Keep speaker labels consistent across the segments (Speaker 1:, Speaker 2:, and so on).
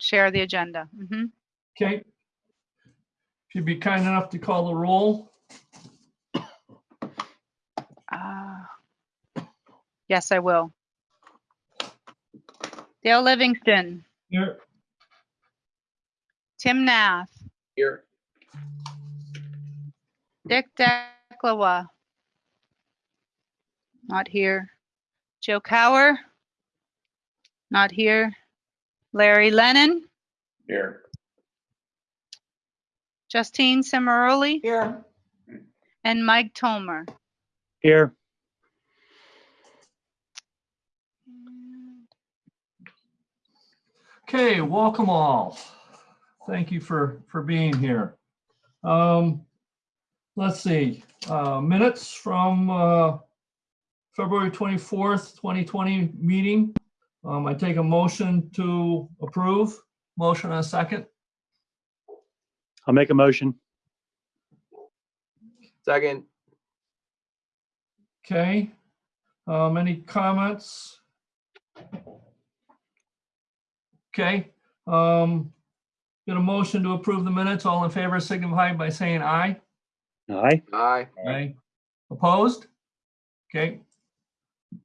Speaker 1: share the agenda. Mhm.
Speaker 2: Okay. If you'd be kind enough to call the roll.
Speaker 1: Uh, Yes, I will. Dale Livingston,
Speaker 2: Here,
Speaker 1: Tim Nath,
Speaker 3: Here.
Speaker 1: Dick Declawa. Not here. Joe Cower. Not here. Larry Lennon,
Speaker 3: Here.
Speaker 1: Justine Cimaroli,
Speaker 3: Here.
Speaker 1: and Mike Tomer.
Speaker 4: Here,
Speaker 2: okay, welcome all. Thank you for, for being here. Um, let's see, uh, minutes from, uh, February 24th, 2020 meeting. Um, I take a motion to approve. Motion and a second.
Speaker 4: I'll make a motion.
Speaker 3: Second.
Speaker 2: Okay. Um, any comments? Okay, um, get a motion to approve the minutes. All in favor signify by saying aye.
Speaker 4: Aye.
Speaker 3: Aye.
Speaker 2: Aye. Opposed? Okay.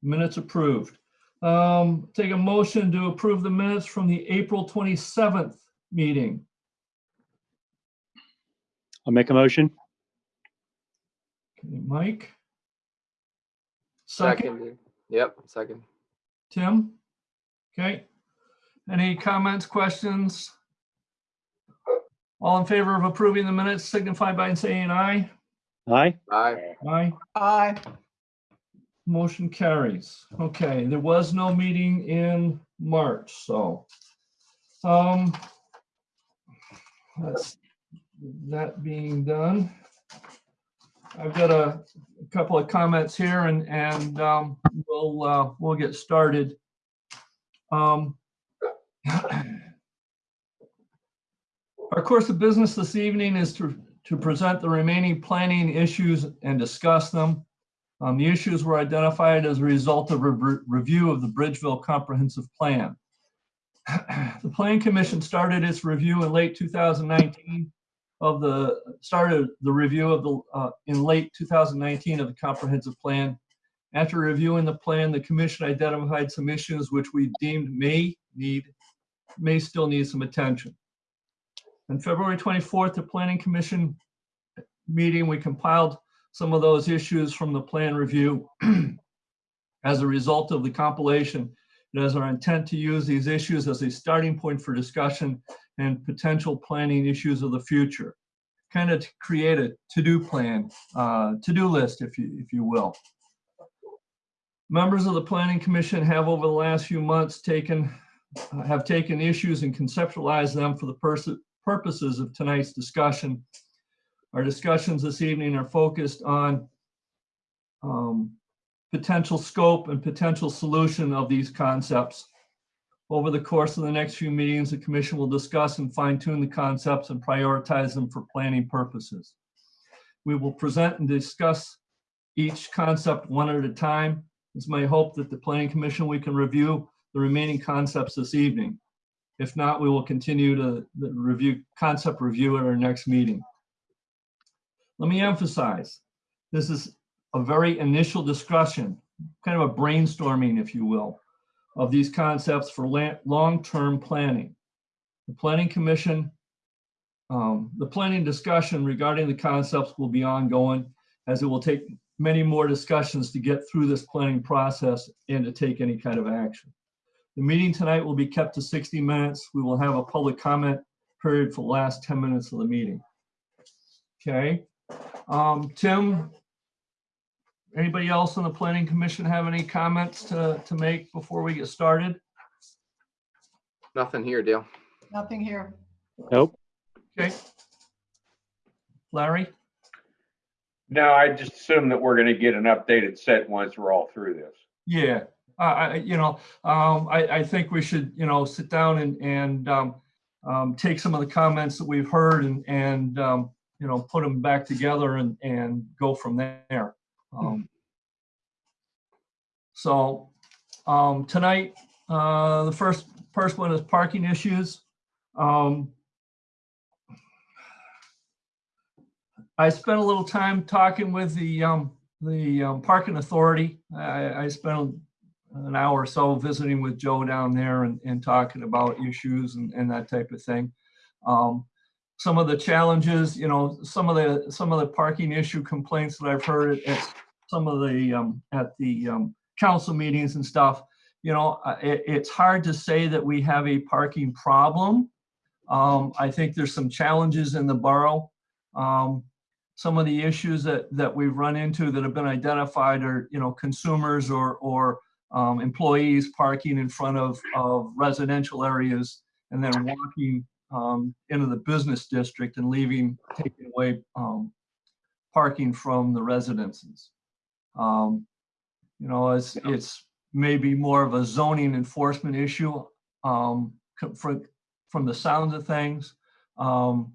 Speaker 2: Minutes approved. Um, take a motion to approve the minutes from the April 27th meeting.
Speaker 4: I'll make a motion.
Speaker 2: Okay, Mike? Second,
Speaker 3: Second. Yep, second.
Speaker 2: Tim? Okay. Any comments, questions? All in favor of approving the minutes signify by saying aye.
Speaker 4: Aye.
Speaker 3: Aye.
Speaker 2: Aye.
Speaker 3: Aye.
Speaker 2: Motion carries. Okay, there was no meeting in March, so. Um. That's, that being done. I've got a couple of comments here and, and, um, we'll, uh, we'll get started. Um. Our course of business this evening is to, to present the remaining planning issues and discuss them. Um, the issues were identified as a result of a re- review of the Bridgeville Comprehensive Plan. The Plan Commission started its review in late 2019 of the, started the review of the, uh, in late 2019 of the comprehensive plan. After reviewing the plan, the commission identified some issues which we deemed may need, may still need some attention. On February 24th, the Planning Commission meeting, we compiled some of those issues from the plan review. As a result of the compilation, it is our intent to use these issues as a starting point for discussion and potential planning issues of the future. Kind of to create a to-do plan, uh, to-do list, if you, if you will. Members of the Planning Commission have over the last few months taken, uh, have taken issues and conceptualized them for the purposes of tonight's discussion. Our discussions this evening are focused on um, potential scope and potential solution of these concepts. Over the course of the next few meetings, the commission will discuss and fine tune the concepts and prioritize them for planning purposes. We will present and discuss each concept one at a time. It's my hope that the planning commission, we can review the remaining concepts this evening. If not, we will continue to review, concept review at our next meeting. Let me emphasize, this is a very initial discussion, kind of a brainstorming, if you will, of these concepts for long-term planning. The Planning Commission, um, the planning discussion regarding the concepts will be ongoing as it will take many more discussions to get through this planning process and to take any kind of action. The meeting tonight will be kept to 60 minutes. We will have a public comment period for the last 10 minutes of the meeting. Okay, um, Tim, anybody else on the planning commission have any comments to, to make before we get started?
Speaker 3: Nothing here, Dale.
Speaker 5: Nothing here.
Speaker 4: Nope.
Speaker 2: Okay. Larry?
Speaker 6: No, I just assume that we're gonna get an updated set once we're all through this.
Speaker 2: Yeah, I, I, you know, um, I, I think we should, you know, sit down and, and, um, um, take some of the comments that we've heard and, and, um, you know, put them back together and, and go from there. Um, So, um, tonight, uh, the first, first one is parking issues. Um, I spent a little time talking with the, um, the um, parking authority. I, I spent an hour or so visiting with Joe down there and, and talking about issues and, and that type of thing. Um, some of the challenges, you know, some of the, some of the parking issue complaints that I've heard at some of the, um, at the, um, council meetings and stuff, you know, it, it's hard to say that we have a parking problem. Um, I think there's some challenges in the borough. Um, some of the issues that, that we've run into that have been identified are, you know, consumers or, or um, employees parking in front of, of residential areas and then walking um, into the business district and leaving, taking away um, parking from the residences. Um, you know, it's, it's maybe more of a zoning enforcement issue um, for, from the sounds of things. Um,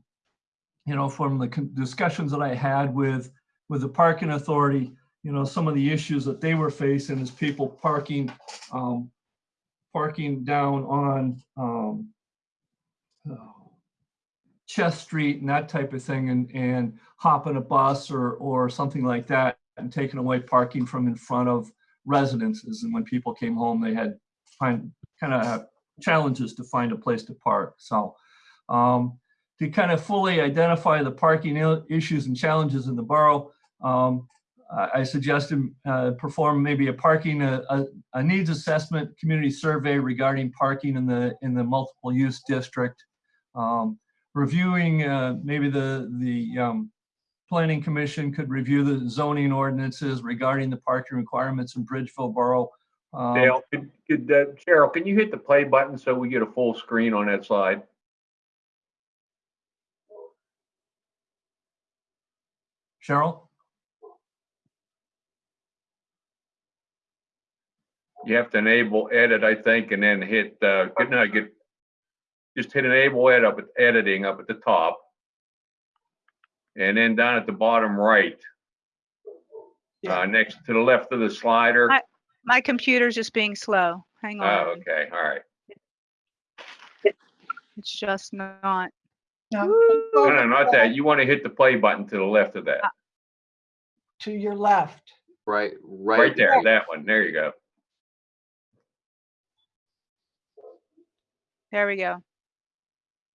Speaker 2: you know, from the discussions that I had with, with the parking authority, you know, some of the issues that they were facing is people parking, um, parking down on, um, Chess Street and that type of thing and, and hopping a bus or, or something like that and taking away parking from in front of residences. And when people came home, they had find, kind of challenges to find a place to park. So, um, to kind of fully identify the parking issues and challenges in the borough, um, I suggested uh, perform maybe a parking, a, a, a needs assessment, community survey regarding parking in the, in the multiple use district. Um, Reviewing, uh, maybe the, the um, planning commission could review the zoning ordinances regarding the parking requirements in Bridgeville Borough. Um,
Speaker 6: Dale, could, could, uh, Cheryl, can you hit the play button so we get a full screen on that slide?
Speaker 2: Cheryl?
Speaker 6: You have to enable edit, I think, and then hit, uh, good night, get, just hit enable edit up at editing up at the top. And then down at the bottom right, uh, next to the left of the slider.
Speaker 1: Hi. My computer's just being slow. Hang on.
Speaker 6: Oh,
Speaker 1: on.
Speaker 6: okay, all right.
Speaker 1: It's just not.
Speaker 6: No, no, not that. You want to hit the play button to the left of that.
Speaker 5: To your left.
Speaker 3: Right, right.
Speaker 6: Right there, that one. There you go.
Speaker 1: There we go.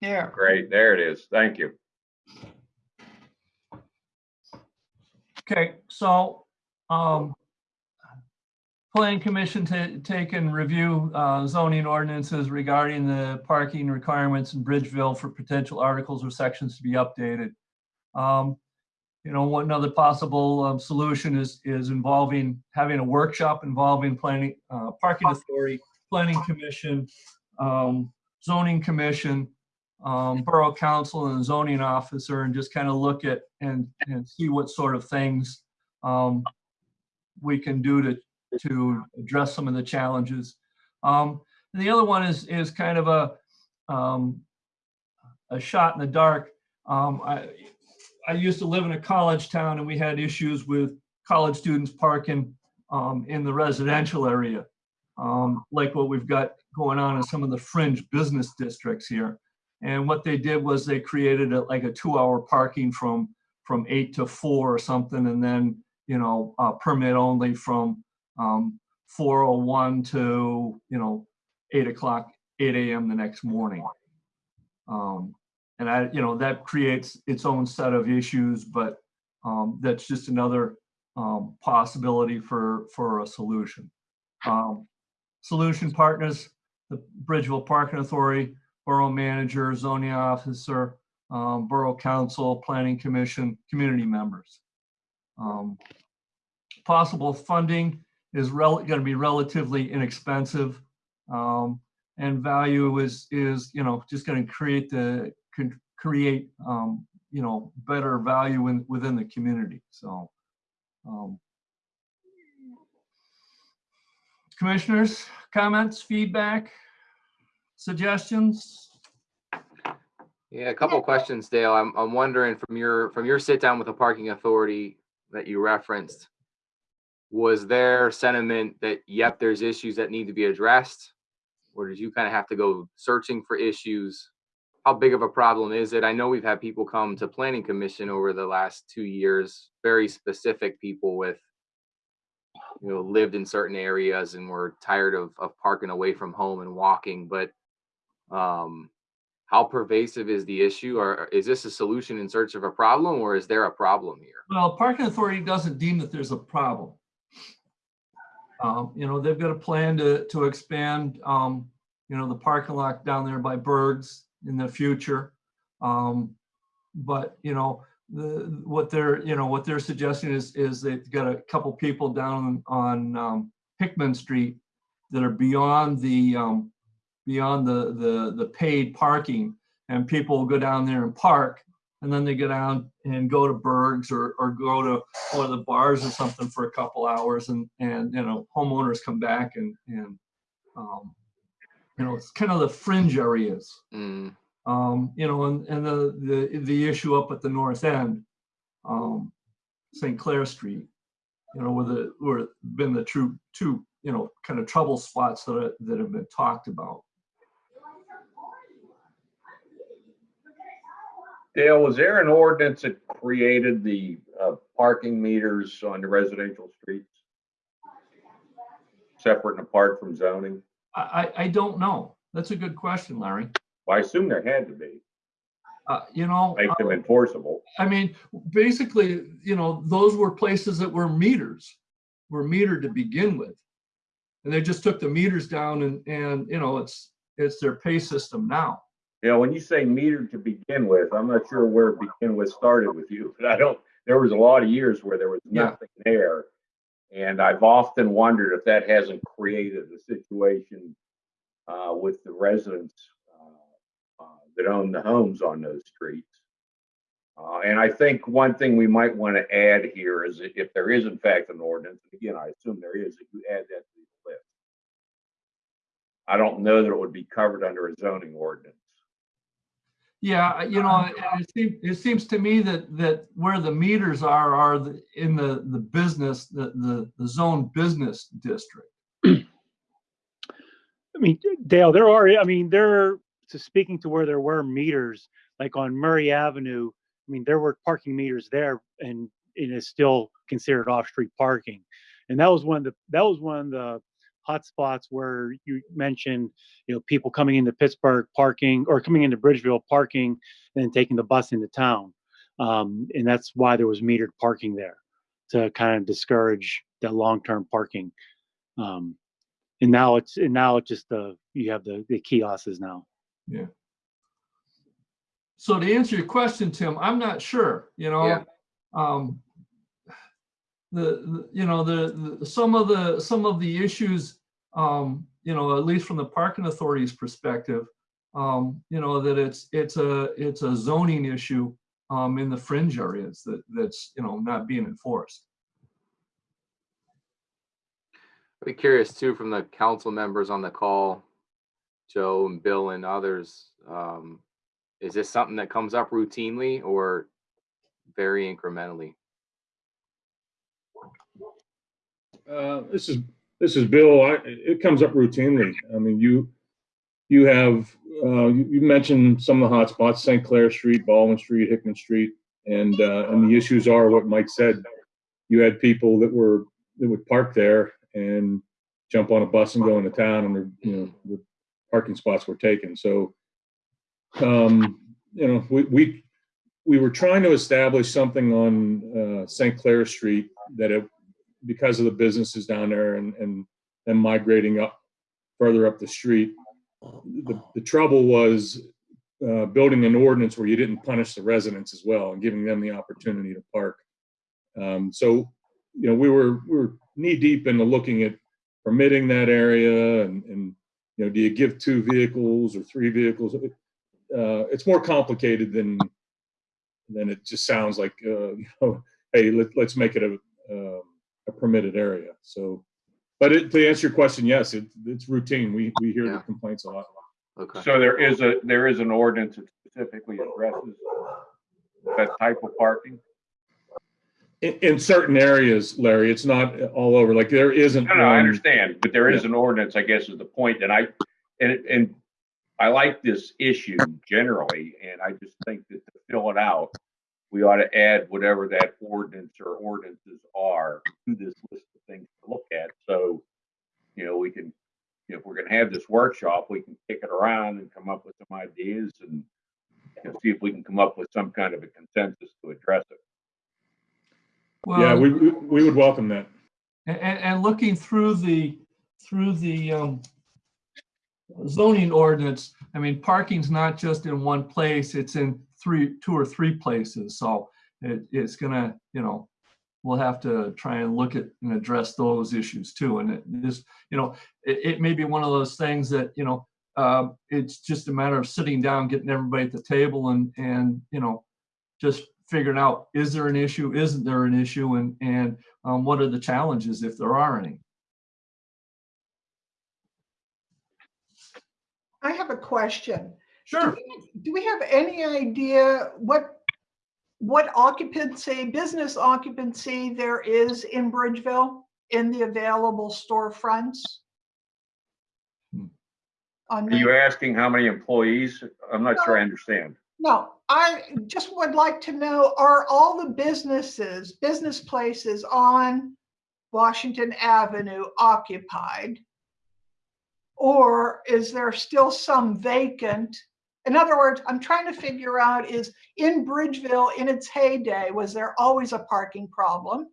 Speaker 5: There.
Speaker 6: Great, there it is. Thank you.
Speaker 2: Okay, so, um, planning commission to take and review, uh, zoning ordinances regarding the parking requirements in Bridgeville for potential articles or sections to be updated. Um, you know, one other possible, um, solution is, is involving, having a workshop involving planning, uh, parking authority, planning commission, um, zoning commission, um, borough council and zoning officer and just kind of look at and, and see what sort of things um, we can do to, to address some of the challenges. Um, the other one is, is kind of a, um, a shot in the dark. Um, I, I used to live in a college town and we had issues with college students parking um, in the residential area. Like what we've got going on in some of the fringe business districts here. And what they did was they created a, like a two-hour parking from from eight to four or something, and then you know uh, permit only from um, 4:01 to you know eight o'clock, 8 a.m. the next morning. Um, and I, you know, that creates its own set of issues, but um, that's just another um, possibility for for a solution. Um, solution partners, the Bridgeville Parking Authority, borough manager, zoning officer, um, borough council, planning commission, community members. Um, Possible funding is gonna be relatively inexpensive. Um, and value is, is, you know, just gonna create the, create, um, you know, better value in, within the community, so. um, Commissioners, comments, feedback? Suggestions?
Speaker 3: Yeah, a couple of questions, Dale. I'm, I'm wondering from your, from your sit down with the parking authority that you referenced, was there sentiment that, yep, there's issues that need to be addressed? Or did you kind of have to go searching for issues? how big of a problem is it? I know we've had people come to planning commission over the last two years, very specific people with, you know, lived in certain areas and were tired of, of parking away from home and walking, but, um, how pervasive is the issue or is this a solution in search of a problem or is there a problem here?
Speaker 2: Well, parking authority doesn't deem that there's a problem. Um, you know, they've got a plan to, to expand, um, you know, the parking lot down there by Berg's in the future. Um, but, you know, the, what they're, you know, what they're suggesting is, is they've got a couple people down on, um, Hickman Street that are beyond the, um, beyond the, the, the paid parking. And people go down there and park and then they go down and go to Berg's or, or go to one of the bars or something for a couple hours and, and, you know, homeowners come back and, and, um, you know, it's kind of the fringe areas,
Speaker 3: Mm,
Speaker 2: um, you know, and, and the, the, the issue up at the north end, um, St. Clair Street, you know, where the, where been the true, two, you know, kind of trouble spots that are, that have been talked about.
Speaker 6: Dale, was there an ordinance that created the uh, parking meters on the residential streets? Separate and apart from zoning?
Speaker 2: I, I, don't know. That's a good question, Larry.
Speaker 6: Well, I assume there had to be,
Speaker 2: Uh, you know.
Speaker 6: make them
Speaker 2: uh,
Speaker 6: enforceable.
Speaker 2: I mean, basically, you know, those were places that were meters, were metered to begin with. And they just took the meters down and, and, you know, it's, it's their pay system now.
Speaker 6: You know, when you say meter to begin with, I'm not sure where begin with started with you, but I don't, there was a lot of years where there was
Speaker 2: Yeah.
Speaker 6: nothing there. And I've often wondered if that hasn't created a situation uh, with the residents uh, uh, that own the homes on those streets. Uh, and I think one thing we might want to add here is if there is in fact an ordinance, and again, I assume there is, if you add that to the list. I don't know that it would be covered under a zoning ordinance.
Speaker 2: Yeah, you know, um, it it seems, it seems to me that, that where the meters are, are the- in the, the business, the, the, the zone business district.
Speaker 4: I mean, Dale, there are, I mean, there, so speaking to where there were meters, like on Murray Avenue, I mean, there were parking meters there and it is still considered off-street parking. And that was one of the, that was one of the hot spots where you mentioned, you know, people coming into Pittsburgh parking or coming into Bridgeville parking and taking the bus into town. Um, and that's why there was metered parking there to kind of discourage that long-term parking. Um, and now it's and now it's just the you have the the kiosks now. Yeah.
Speaker 2: So to answer your question, Tim, I'm not sure, you know.
Speaker 3: Yeah.
Speaker 2: Um, the, you know, the, the, some of the, some of the issues, um, you know, at least from the parking authority's perspective, um, you know, that it's, it's a, it's a zoning issue, um, in the fringe areas that, that's, you know, not being enforced.
Speaker 3: I'd be curious too, from the council members on the call, Joe and Bill and others, um, is this something that comes up routinely or very incrementally?
Speaker 7: Uh, This is, this is Bill. I, it comes up routinely. I mean, you, you have, uh, you you mentioned some of the hot spots: St. Clair Street, Baldwin Street, Hickman Street. And, uh, and the issues are what Mike said. You had people that were, that would park there and jump on a bus and go into town and, you know, the parking spots were taken. So, um, you know, we, we, we were trying to establish something on, uh, St. Clair Street that it, because of the businesses down there and, and them migrating up further up the street. The, the trouble was uh, building an ordinance where you didn't punish the residents as well and giving them the opportunity to park. Um, so, you know, we were, we were knee deep into looking at permitting that area and, and, you know, do you give two vehicles or three vehicles? Uh, it's more complicated than, than it just sounds like, uh, you know, hey, let, let's make it a, um, a permitted area. So, but it, to answer your question, yes, it, it's routine. We, we hear
Speaker 3: Yeah.
Speaker 7: the complaints a lot.
Speaker 3: Okay,
Speaker 6: So there is a, there is an ordinance that specifically addresses that type of parking?
Speaker 7: In, in certain areas, Larry, it's not all over. Like there isn't.
Speaker 6: No, no, I understand, but there is an ordinance, I guess is the point. point, and I, and, and I like this issue generally, and I just think that to fill it out, we ought to add whatever that ordinance or ordinances are to this list of things to look at. So, you know, we can, if we're gonna have this workshop, we can kick it around and come up with some ideas and you know, see if we can come up with some kind of a consensus to address it.
Speaker 7: Yeah,
Speaker 2: Well,
Speaker 7: we, we we would welcome that.
Speaker 2: And, and looking through the, through the um, zoning ordinance, I mean, parking's not just in one place, it's in three, two or three places. So it, it's gonna, you know, we'll have to try and look at and address those issues too. And it this, you know, it, it may be one of those things that, you know, uh, it's just a matter of sitting down, getting everybody at the table and, and, you know, just figuring out, is there an issue, isn't there an issue, and, and um, what are the challenges if there are any?
Speaker 5: I have a question.
Speaker 2: Sure.
Speaker 5: Do we have any idea what, what occupancy, business occupancy there is in Bridgeville in the available storefronts?
Speaker 2: Hmm.
Speaker 5: On
Speaker 6: Are you asking how many employees? I'm not sure I understand.
Speaker 5: No, I just would like to know, are all the businesses, business places on Washington Avenue occupied? Or is there still some vacant? In other words, I'm trying to figure out is in Bridgeville, in its heyday, was there always a parking problem?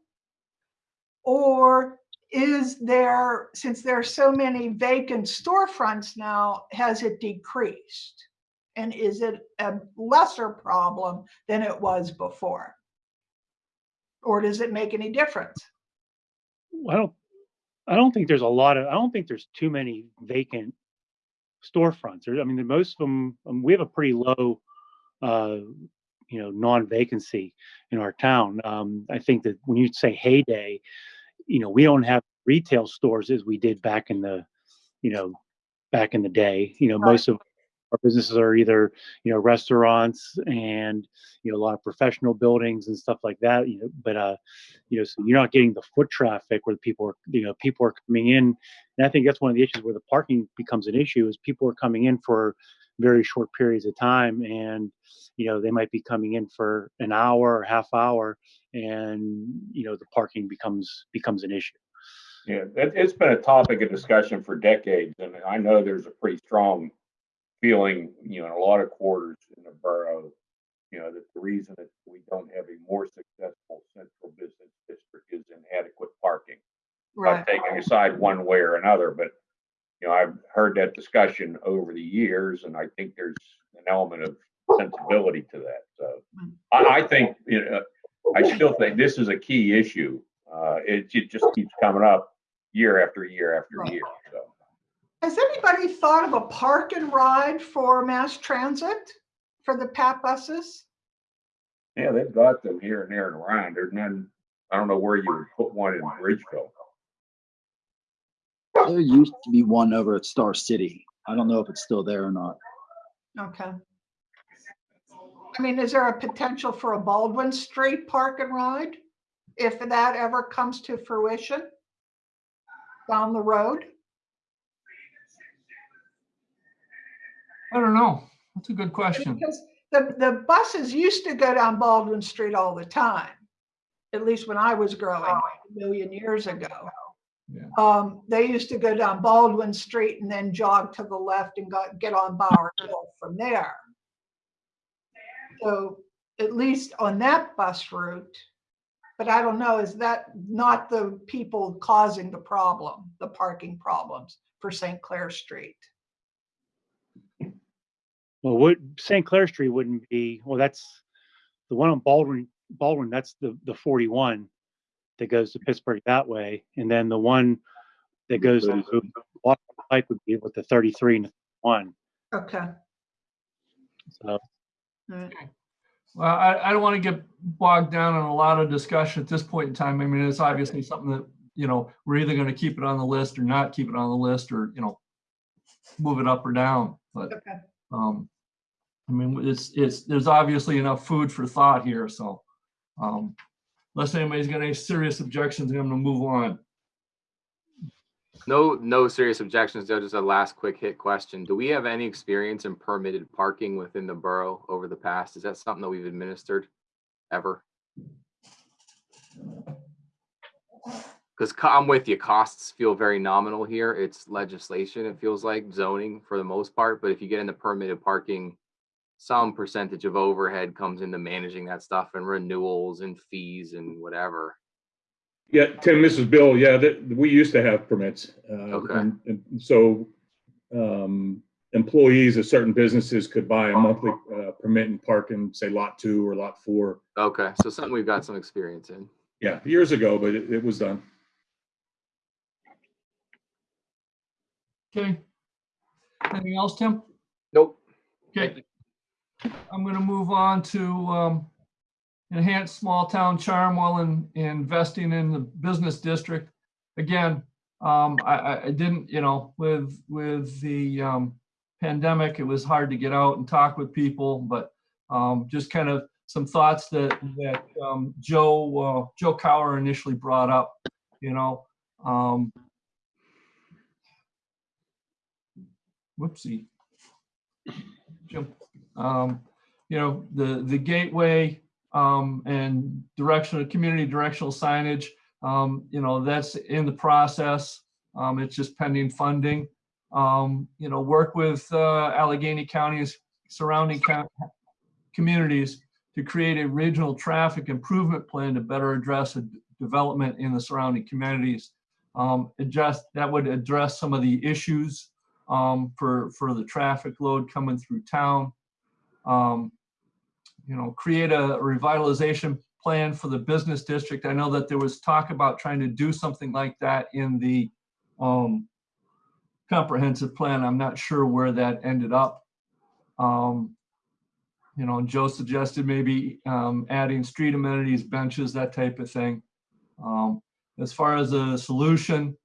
Speaker 5: Or is there, since there are so many vacant storefronts now, has it decreased? And is it a lesser problem than it was before? Or does it make any difference?
Speaker 4: Well, I don't think there's a lot of, I don't think there's too many vacant storefronts. I mean, most of them, um, we have a pretty low, uh, you know, non-vacancy in our town. Um, I think that when you say heyday, you know, we don't have retail stores as we did back in the, you know, back in the day. You know,
Speaker 5: Right.
Speaker 4: most of our businesses are either, you know, restaurants and, you know, a lot of professional buildings and stuff like that, you know, but, uh, you know, so you're not getting the foot traffic where the people are, you know, people are coming in. And I think that's one of the issues where the parking becomes an issue is people are coming in for very short periods of time and, you know, they might be coming in for an hour or half hour and, you know, the parking becomes, becomes an issue.
Speaker 6: Yeah, it, it's been a topic of discussion for decades, and I know there's a pretty strong feeling, you know, in a lot of quarters in the borough, you know, that the reason that we don't have a more successful central business district is inadequate parking. Not taking a side one way or another, but, you know, I've heard that discussion over the years, and I think there's an element of sensibility to that, so. I, I think, you know, I still think this is a key issue. Uh, it, it just keeps coming up year after year after
Speaker 5: Right.
Speaker 6: year, so.
Speaker 5: Has anybody thought of a park and ride for mass transit for the PAT buses?
Speaker 6: Yeah, they've got them here and there and around. There's none, I don't know where you would put one in Bridgeville.
Speaker 8: There used to be one over at Star City. I don't know if it's still there or not.
Speaker 5: Okay. I mean, is there a potential for a Baldwin Street park and ride? If that ever comes to fruition? Down the road?
Speaker 2: I don't know. That's a good question.
Speaker 5: Because the, the buses used to go down Baldwin Street all the time. At least when I was growing a million years ago.
Speaker 2: Yeah.
Speaker 5: Um, they used to go down Baldwin Street and then jog to the left and got, get on Bower Hill from there. So at least on that bus route, but I don't know, is that not the people causing the problem, the parking problems for St. Clair Street?
Speaker 4: Well, what St. Clair Street wouldn't be, well, that's the one on Baldwin, Baldwin, that's the, the 41 that goes to Pittsburgh that way. And then the one that goes to Washington Pike would be with the 33 and the one.
Speaker 5: Okay.
Speaker 4: So,
Speaker 5: Alright.
Speaker 2: Well, I, I don't want to get bogged down in a lot of discussion at this point in time. I mean, it's obviously something that, you know, we're either going to keep it on the list or not keep it on the list or, you know, move it up or down. But,
Speaker 5: Okay.
Speaker 2: Um, I mean, it's, it's, there's obviously enough food for thought here, so, um, unless anybody's got any serious objections, I'm going to move on.
Speaker 3: No, no serious objections, though. Just a last quick hit question. Do we have any experience in permitted parking within the borough over the past? Is that something that we've administered ever? Because I'm with you, costs feel very nominal here. It's legislation, it feels like zoning for the most part, but if you get into permitted parking, some percentage of overhead comes into managing that stuff and renewals and fees and whatever.
Speaker 7: Yeah, Tim, this is Bill. Yeah, that, we used to have permits. uh,
Speaker 3: Okay.
Speaker 7: and- And so, um, employees of certain businesses could buy a monthly, uh, permit and park in, say, lot two or lot four.
Speaker 3: Okay, so something we've got some experience in.
Speaker 7: Yeah, years ago, but it, it was done.
Speaker 2: Okay. Anything else, Tim?
Speaker 3: Nope.
Speaker 2: Okay. I'm gonna move on to um, enhance small town charm while in investing in the business district. Again, um, I, I- didn't, you know, with, with the um, pandemic, it was hard to get out and talk with people, but um, just kind of some thoughts that, that um, Joe, uh, Joe Cower initially brought up, you know. Whoopsie. Jim, um, you know, the, the gateway, um, and directional, community directional signage, um, you know, that's in the process. Um, it's just pending funding. Um, you know, work with, uh, Allegheny County's surrounding communities to create a regional traffic improvement plan to better address development in the surrounding communities. Um, adjust, that would address some of the issues, um, for, for the traffic load coming through town. Um, you know, create a revitalization plan for the business district. I know that there was talk about trying to do something like that in the, um, comprehensive plan. I'm not sure where that ended up. Um, you know, Joe suggested maybe, um, adding street amenities, benches, that type of thing. Um, as far as a solution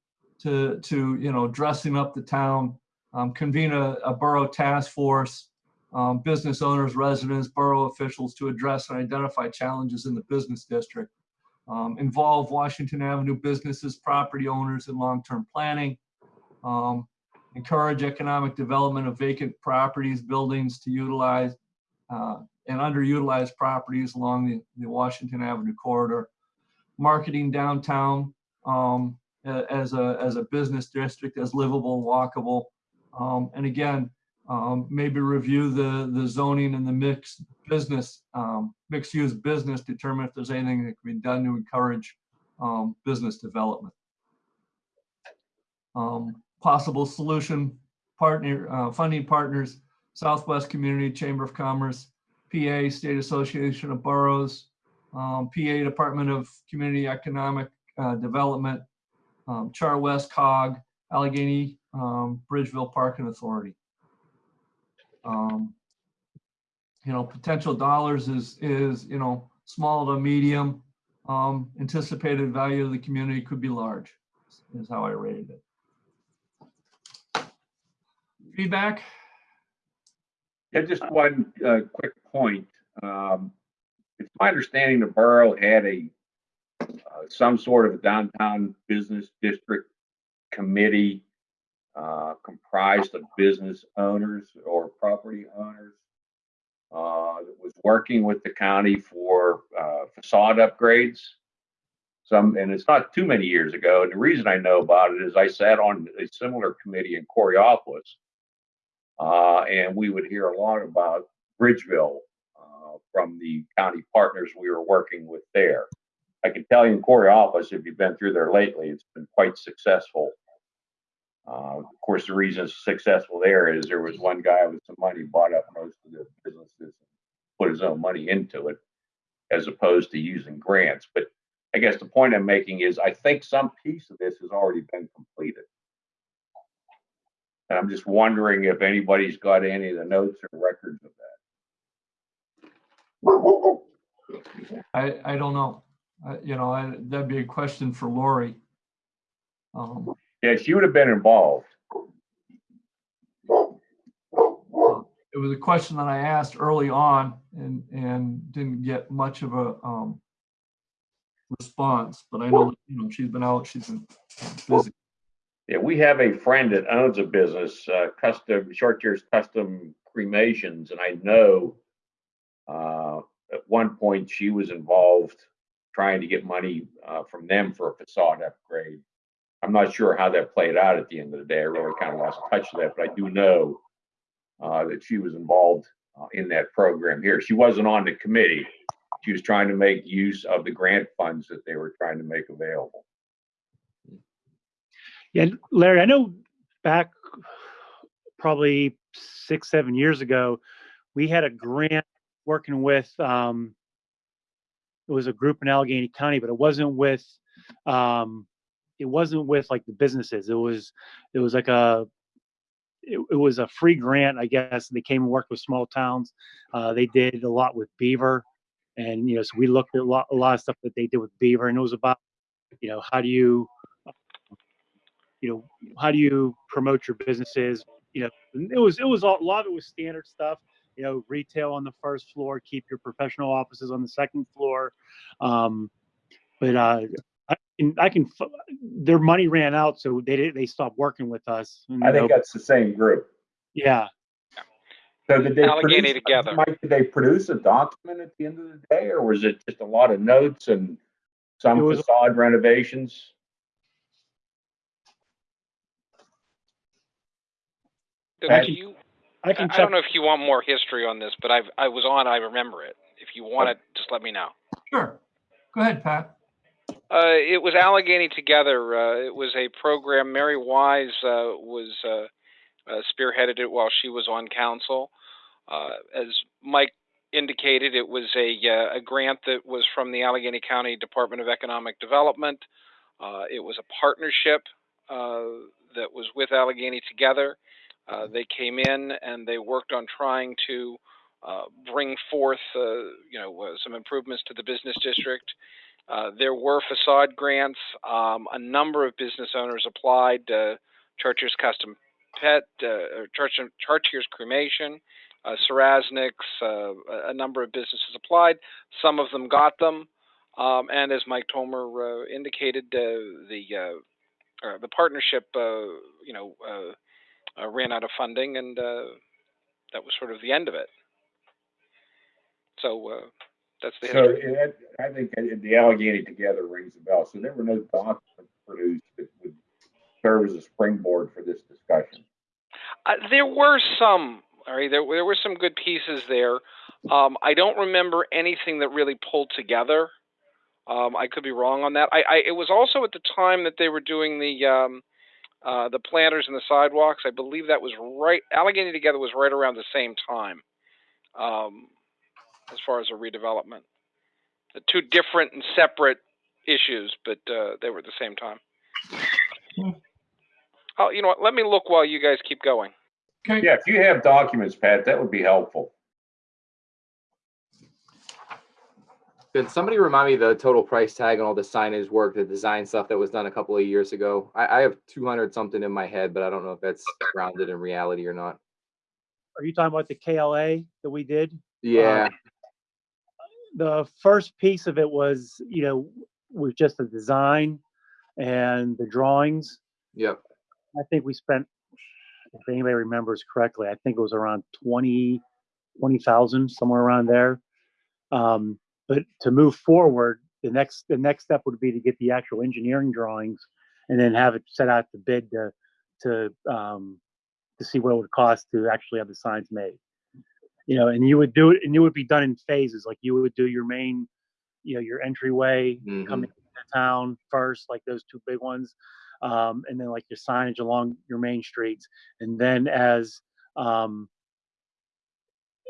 Speaker 2: to, to, you know, dressing up the town, um, convene a, a borough task force, um, business owners, residents, borough officials to address and identify challenges in the business district. Um, involve Washington Avenue businesses, property owners in long-term planning. Um, encourage economic development of vacant properties, buildings to utilize uh, and underutilized properties along the, the Washington Avenue corridor. Marketing downtown um, as a, as a business district, as livable, walkable. Um, and again, um, maybe review the, the zoning and the mixed business, um, mixed use business, determine if there's anything that can be done to encourage, um, business development. Um, possible solution partner, uh, funding partners, Southwest Community Chamber of Commerce, PA State Association of Boroughs, um, PA Department of Community Economic, uh, Development, um, Char West COG, Allegheny, um, Bridgeville Parking Authority. Um, You know, potential dollars is, is, you know, small to medium. Um, anticipated value of the community could be large, is how I rated it. Feedback?
Speaker 6: Yeah, just one uh, quick point. Um, It's my understanding the borough had a, uh, some sort of a downtown business district committee uh, comprised of business owners or property owners uh, that was working with the county for uh, facade upgrades. Some, and it's not too many years ago. And the reason I know about it is I sat on a similar committee in Coraopolis. Uh, and we would hear a lot about Bridgeville uh, from the county partners we were working with there. I can tell you in Coraopolis, if you've been through there lately, it's been quite successful. Uh, of course, the reason it's successful there is there was one guy with some money bought up most of the businesses, and put his own money into it, as opposed to using grants. But I guess the point I'm making is I think some piece of this has already been completed. And I'm just wondering if anybody's got any of the notes or records of that.
Speaker 2: I, I don't know. Uh, You know, I- that'd be a question for Lori. Um,
Speaker 6: Yeah, she would have been involved.
Speaker 2: It was a question that I asked early on and, and didn't get much of a um, response, but I know, you know, she's been out, she's been busy.
Speaker 6: Yeah, we have a friend that owns a business, uh, custom, short years custom cremations, and I know uh, at one point she was involved trying to get money uh, from them for a facade upgrade. I'm not sure how that played out at the end of the day. I really kind of lost touch with that, but I do know uh, that she was involved uh, in that program here. She wasn't on the committee. She was trying to make use of the grant funds that they were trying to make available.
Speaker 4: Yeah, Larry, I know back probably six, seven years ago, we had a grant working with, um, it was a group in Allegheny County, but it wasn't with, um, it wasn't with like the businesses. It was, it was like a, it, it was a free grant, I guess. They came and worked with small towns. Uh, they did a lot with Beaver. And, you know, so we looked at a lot, a lot of stuff that they did with Beaver and it was about, you know, how do you, you know, how do you promote your businesses? You know, it was it was all, a lot of it was standard stuff. You know, retail on the first floor, keep your professional offices on the second floor. Um, but uh, I can I can their money ran out, so they did, they stopped working with us. and,
Speaker 6: I think that's the same group.
Speaker 4: yeah,
Speaker 6: So did they
Speaker 9: Allegheny
Speaker 6: produce,
Speaker 9: together.
Speaker 6: Mike, did they produce a document at the end of the day, or was it just a lot of notes and some
Speaker 4: was-
Speaker 6: facade renovations? I
Speaker 9: do
Speaker 6: can-
Speaker 9: you,
Speaker 4: I
Speaker 9: I
Speaker 4: can
Speaker 9: I
Speaker 4: check.
Speaker 9: don't know if you want more history on this, but I've, I was on, I remember it. If you want it, just let me know.
Speaker 2: Sure. Go ahead, Pat.
Speaker 9: Uh, it was Allegheny Together. Uh, it was a program. Mary Wise uh, was uh, uh, spearheaded it while she was on council. Uh, as Mike indicated, it was a a grant that was from the Allegheny County Department of Economic Development. It was a partnership that was with Allegheny Together. They came in and they worked on trying to bring forth, you know, some improvements to the business district. Uh, there were facade grants. Um, a number of business owners applied. Uh, Church's Custom Pet, uh, Cremation, uh, uh, a- number of businesses applied. Some of them got them. Um, and as Mike Tomer uh, indicated, uh, the uh, the partnership, you know, ran out of funding, and that was sort of the end of it. So that's the
Speaker 6: So it, I think the Allegheny Together rings a bell. So there were no documents produced that would serve as a springboard for this discussion.
Speaker 9: Uh, there were some, all right, there, there were some good pieces there. Um, I don't remember anything that really pulled together. Um, I could be wrong on that. I, I, it was also at the time that they were doing the, um, uh, the planters and the sidewalks. I believe that was right, Allegheny Together was right around the same time, um, as far as a redevelopment. The two different and separate issues, but, uh, they were at the same time.
Speaker 2: Hmm.
Speaker 9: Oh, you know what? Let me look while you guys keep going.
Speaker 2: Okay.
Speaker 6: Yeah, if you have documents, Pat, that would be helpful.
Speaker 3: Can somebody remind me the total price tag on all the signage work, the design stuff that was done a couple of years ago? I, I have two hundred something in my head, but I don't know if that's grounded in reality or not.
Speaker 4: Are you talking about the KLA that we did?
Speaker 3: Yeah,
Speaker 4: the first piece of it was, you know, was just the design and the drawings.
Speaker 3: yep.
Speaker 4: I think we spent, if anybody remembers correctly, I think it was around 20, 20,000, somewhere around there. Um, but to move forward, the next, the next step would be to get the actual engineering drawings and then have it set out to bid to, to, um, to see what it would cost to actually have the signs made. You know, and you would do it, and it would be done in phases, like you would do your main, you know, your entryway
Speaker 3: Mhm.
Speaker 4: coming into town first, like those two big ones um, and then like your signage along your main streets, and then as um,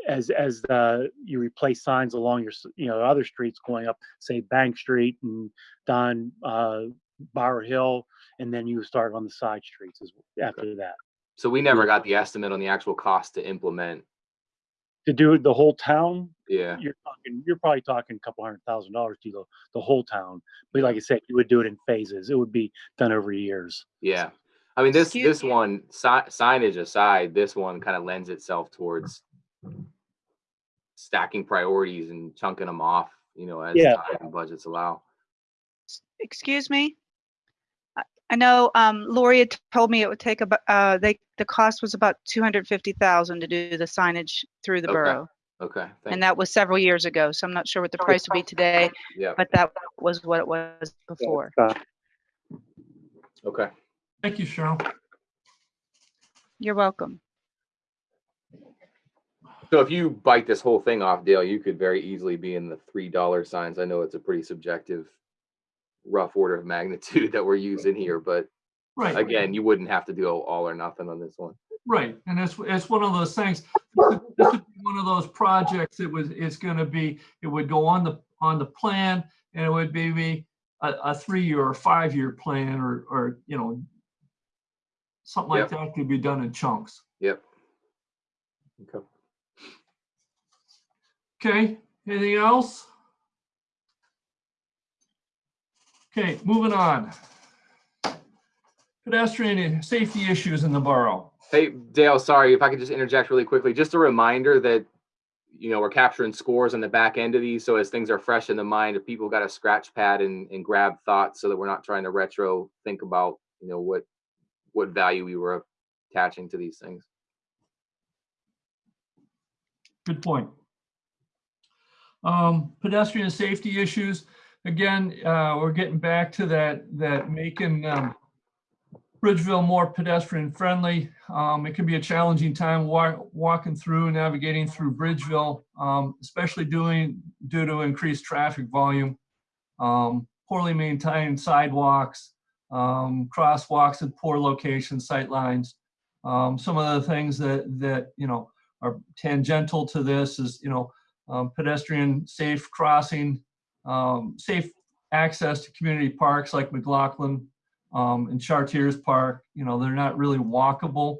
Speaker 4: as as the you replace signs along your you know other streets going up, say Bank Street and Don uh, Bower Hill, and then you start on the side streets as after that
Speaker 3: So we never got the estimate on the actual cost to implement.
Speaker 4: To do the whole town.
Speaker 3: Yeah,
Speaker 4: You're talking, you're probably talking a couple hundred thousand dollars to the the whole town. But like I said, you would do it in phases. It would be done over years.
Speaker 3: yeah. I mean, this,
Speaker 1: Excuse
Speaker 3: this
Speaker 1: me.
Speaker 3: one, si- signage aside, this one kind of lends itself towards stacking priorities and chunking them off, you know, as
Speaker 4: Yeah.
Speaker 3: time and budgets allow.
Speaker 1: Excuse me? I know um, Lori had told me it would take about, uh, they, the cost was about 250,000 to do the signage through the
Speaker 3: Okay.
Speaker 1: borough.
Speaker 3: Okay, thank
Speaker 1: And that was several years ago, so I'm not sure what the price would be today,
Speaker 3: Yeah,
Speaker 1: but that was what it was before.
Speaker 3: Okay.
Speaker 2: Thank you, Cheryl.
Speaker 1: You're welcome.
Speaker 3: So if you bite this whole thing off, Dale, you could very easily be in the three dollar signs. I know it's a pretty subjective, rough order of magnitude that we're using here, but
Speaker 2: Right.
Speaker 3: again, you wouldn't have to do all or nothing on this one.
Speaker 2: Right, and it's, it's one of those things, this would be one of those projects, it was, it's gonna be, it would go on the, on the plan, and it would be a, a three-year or five-year plan, or, or, you know, something like
Speaker 3: Yep.
Speaker 2: that could be done in chunks.
Speaker 3: Yep. Okay.
Speaker 2: Okay, anything else? Okay, moving on. Pedestrian safety issues in the borough.
Speaker 3: Hey, Dale, sorry, if I could just interject really quickly, just a reminder that, you know, we're capturing scores on the back end of these, so as things are fresh in the mind, if people got a scratch pad and, and grab thoughts so that we're not trying to retro think about, you know, what, what value we were attaching to these things.
Speaker 2: Good point. Um, pedestrian safety issues, again, uh, we're getting back to that, that making, um, Bridgeville more pedestrian friendly. Um, it can be a challenging time wa- walking through, navigating through Bridgeville, um, especially doing, due to increased traffic volume. Um, poorly maintained sidewalks, um, crosswalks at poor locations, sightlines. Um, some of the things that, that, you know, are tangential to this is, you know, um, pedestrian safe crossing, um, safe access to community parks like McLaughlin um, and Chartiers Park. You know, they're not really walkable.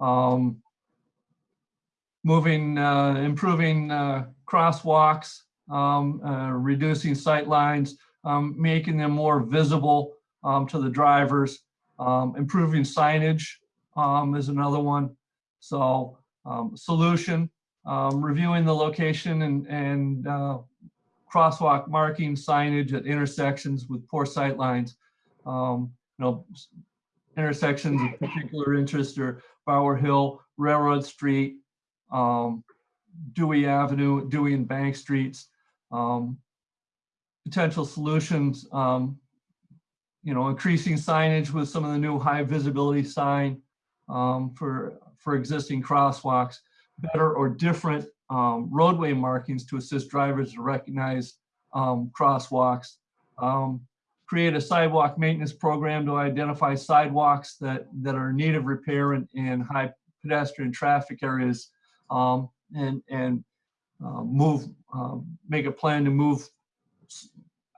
Speaker 2: Um, moving, uh, improving uh, crosswalks, um, uh, reducing sight lines, um, making them more visible um, to the drivers, um, improving signage is another one. So solution, reviewing the location and, and uh, crosswalk marking signage at intersections with poor sight lines. Um, you know, intersections of particular interest are Bower Hill, Railroad Street, um, Dewey Avenue, Dewey and Bank Streets. Um, potential solutions, um, you know, increasing signage with some of the new high visibility sign um, for, for existing crosswalks, better or different um, roadway markings to assist drivers to recognize um, crosswalks. Um, create a sidewalk maintenance program to identify sidewalks that, that are in need of repair in, in high pedestrian traffic areas. Um, and, and uh, move, um, make a plan to move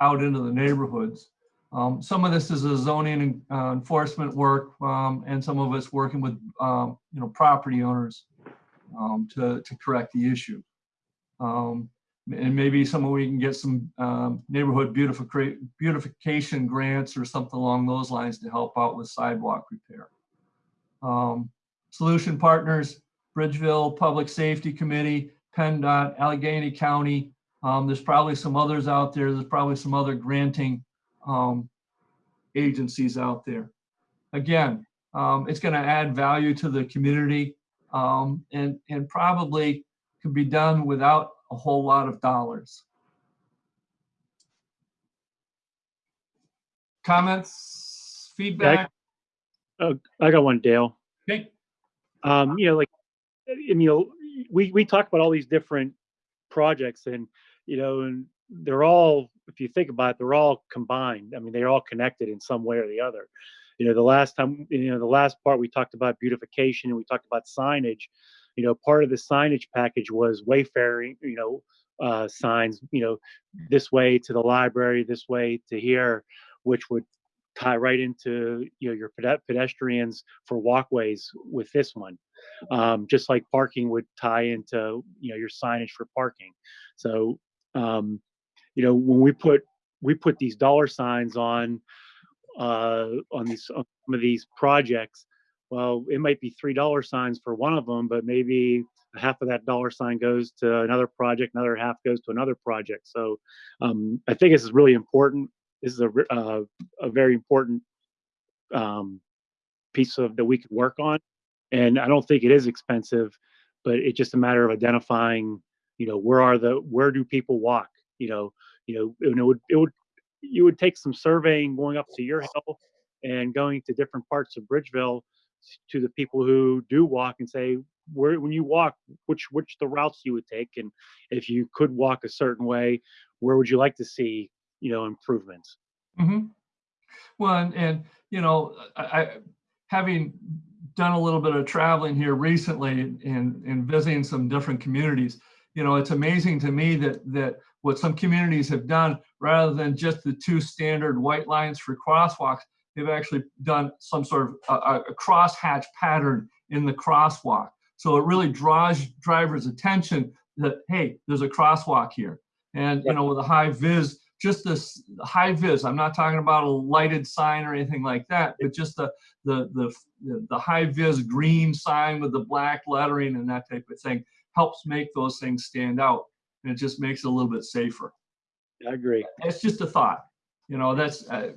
Speaker 2: out into the neighborhoods. Um, some of this is a zoning uh, enforcement work, um, and some of it's working with, um, you know, property owners um, to, to correct the issue. Um, and maybe some we can get some um, neighborhood beautification grants or something along those lines to help out with sidewalk repair. Um, solution partners, Bridgeville Public Safety Committee, PennDOT, Allegheny County. Um, there's probably some others out there. There's probably some other granting um, agencies out there. Again, um, it's going to add value to the community um, and, and probably could be done without a whole lot of dollars. Comments, feedback?
Speaker 4: I got one, Dale.
Speaker 2: Okay,
Speaker 4: Um, you know, like, you know, we, we talk about all these different projects and, you know, and they're all, if you think about it, they're all combined. I mean, they're all connected in some way or the other. You know, the last time, you know, the last part we talked about beautification and we talked about signage. You know, part of the signage package was wayfaring, you know, uh, signs, you know, this way to the library, this way to here, which would tie right into, you know, your pedestrians for walkways with this one. Um, just like parking would tie into, you know, your signage for parking. So, um, you know, when we put, we put these dollar signs on, uh, on these, on some of these projects, well, it might be three dollar signs for one of them, but maybe half of that dollar sign goes to another project, another half goes to another project. So, um, I think this is really important. This is a, uh, a very important um, piece of that we could work on. And I don't think it is expensive, but it's just a matter of identifying, you know, where are the where do people walk? You know, you know, it would it would you would take some surveying going up to your hill and going to different parts of Bridgeville to the people who do walk and say where when you walk which which the routes you would take and if you could walk a certain way where would you like to see you know improvements?
Speaker 2: Hmm Well, and, and, you know, I, I, having done a little bit of traveling here recently and, and visiting some different communities, you know, it's amazing to me that, that what some communities have done, rather than just the two standard white lines for crosswalks, they've actually done some sort of a, a- a crosshatch pattern in the crosswalk. So it really draws drivers' attention that, hey, there's a crosswalk here. And, you know, with a high vis, just this high vis, I'm not talking about a lighted sign or anything like that, but just the, the, the, the high vis green sign with the black lettering and that type of thing helps make those things stand out. And it just makes it a little bit safer.
Speaker 4: I agree
Speaker 2: It's just a thought, you know, that's, uh,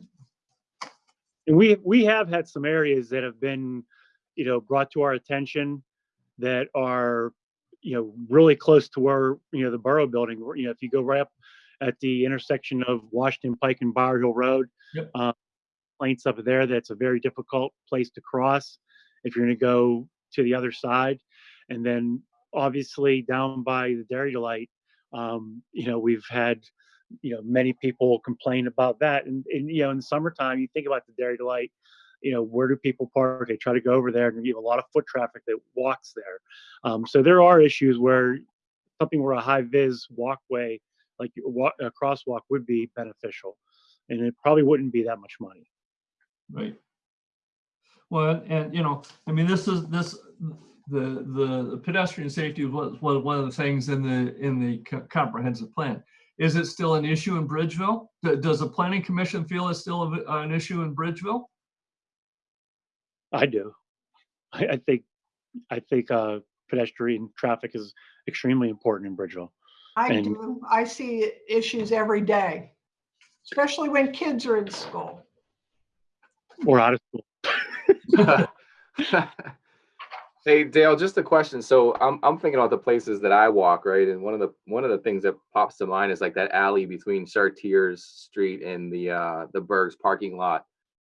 Speaker 4: and we we have had some areas that have been you know brought to our attention that are you know really close to where you know the borough building you know if you go right up at the intersection of washington pike and bower hill road
Speaker 2: Yep.
Speaker 4: uh, plains up there that's a very difficult place to cross if you're going to go to the other side and then obviously down by the dairy delight um, you know we've had you know many people complain about that and, and you know in the summertime you think about the dairy delight you know where do people park they try to go over there and you have a lot of foot traffic that walks there um, so there are issues where something where a high vis walkway like a crosswalk would be beneficial and it probably wouldn't be that much money
Speaker 2: Right. Well, and you know, I mean, this is this the the pedestrian safety was one one of the things in the in the comprehensive plan. Is it still an issue in Bridgeville? Does the planning commission feel it's still a- an issue in Bridgeville?
Speaker 4: i do i, I think i think uh, pedestrian traffic is extremely important in bridgeville
Speaker 5: I
Speaker 4: And-
Speaker 5: do. I see issues every day, especially when kids are in school.
Speaker 4: or out of school
Speaker 3: Hey Dale, just a question. So I'm I'm thinking about the places that I walk, right? And one of the one of the things that pops to mind is like that alley between Chartiers Street and the uh the Bergs parking lot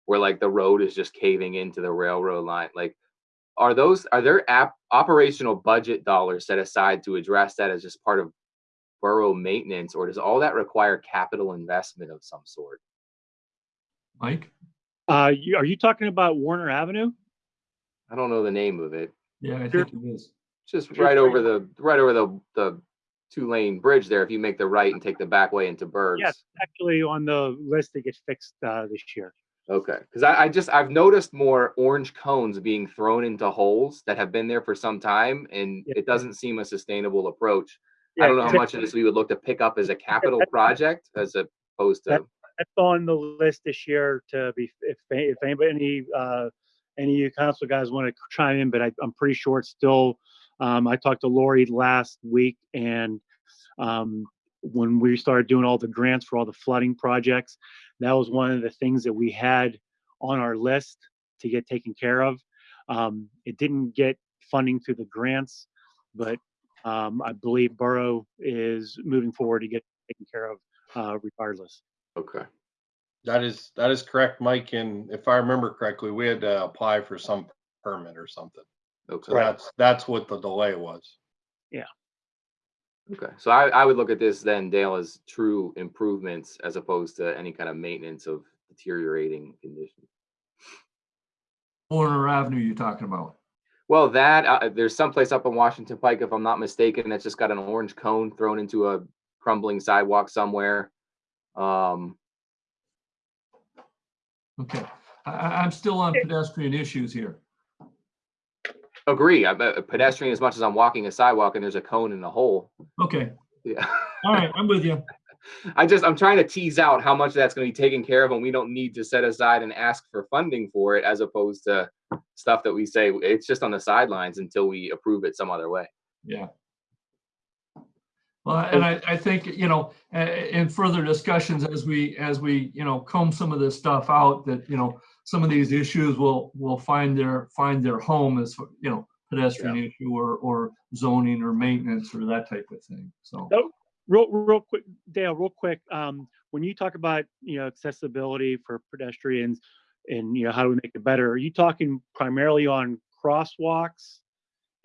Speaker 3: where like the road is just caving into the railroad line. Like are those are there app operational budget dollars set aside to address that as just part of borough maintenance or does all that require capital investment of some sort?
Speaker 2: Mike?
Speaker 4: uh, you, are you talking about warner avenue
Speaker 3: I don't know the name of it.
Speaker 2: Yeah, I think it is.
Speaker 3: Just right over the right over the the two lane bridge there. If you make the right and take the back way into Bergs.
Speaker 4: yes actually on the list that gets fixed uh, this year
Speaker 3: Okay, because I, I just I've noticed more orange cones being thrown into holes that have been there for some time, and
Speaker 4: Yeah.
Speaker 3: it doesn't seem a sustainable approach.
Speaker 4: Yeah,
Speaker 3: I don't know how much of this we would look to pick up as a capital project as opposed to.
Speaker 4: that's on the list this year to be if if anybody any uh any of you council guys want to chime in but I, i'm pretty sure it's still um i talked to lori last week and um when we started doing all the grants for all the flooding projects that was one of the things that we had on our list to get taken care of um it didn't get funding through the grants but um i believe borough is moving forward to get taken care of uh regardless
Speaker 3: Okay.
Speaker 10: That is, that is correct, Mike. And if I remember correctly, we had to apply for some permit or something.
Speaker 3: Okay.
Speaker 10: So that's, that's what the delay was. Yeah.
Speaker 3: Okay. So I, I would look at this then, Dale, as true improvements as opposed to any kind of maintenance of deteriorating conditions.
Speaker 2: Warner Avenue you're talking about.
Speaker 3: Well, that uh, there's someplace up on Washington Pike, if I'm not mistaken, that's just got an orange cone thrown into a crumbling sidewalk somewhere. Um,
Speaker 2: Okay. I, I- I'm still on pedestrian issues here.
Speaker 3: agree. I'm a pedestrian as much as I'm walking a sidewalk and there's a cone in the hole.
Speaker 2: Okay.
Speaker 3: Yeah.
Speaker 2: All right, I'm with you.
Speaker 3: I just I'm trying to tease out how much that's going to be taken care of, and we don't need to set aside and ask for funding for it, as opposed to stuff that we say it's just on the sidelines until we approve it some other way.
Speaker 2: Yeah. Well, and I, I think, you know, in further discussions as we, as we, you know, comb some of this stuff out that, you know, some of these issues will, will find their, find their home as, you know, pedestrian issue or, or zoning or maintenance or that type of thing, so.
Speaker 4: Oh, Real, real quick, Dale, real quick, um, when you talk about, you know, accessibility for pedestrians and, you know, how do we make it better, are you talking primarily on crosswalks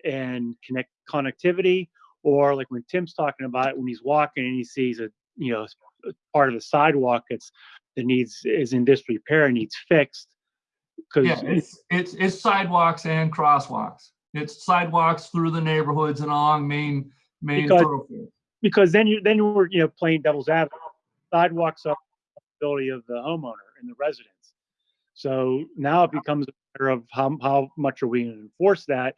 Speaker 4: and connect connectivity? Or like when Tim's talking about it, when he's walking and he sees a, you know, part of the sidewalk that's, that needs, is in disrepair and needs fixed? Cause
Speaker 2: Yeah, it's, it's, it's sidewalks and crosswalks. It's sidewalks through the neighborhoods and along main, main
Speaker 4: Because-
Speaker 2: thoroughfares.
Speaker 4: because then you then we're you know playing devil's advocate. Sidewalks are the responsibility of the homeowner and the residents. So now it becomes a of how how much are we going to enforce that?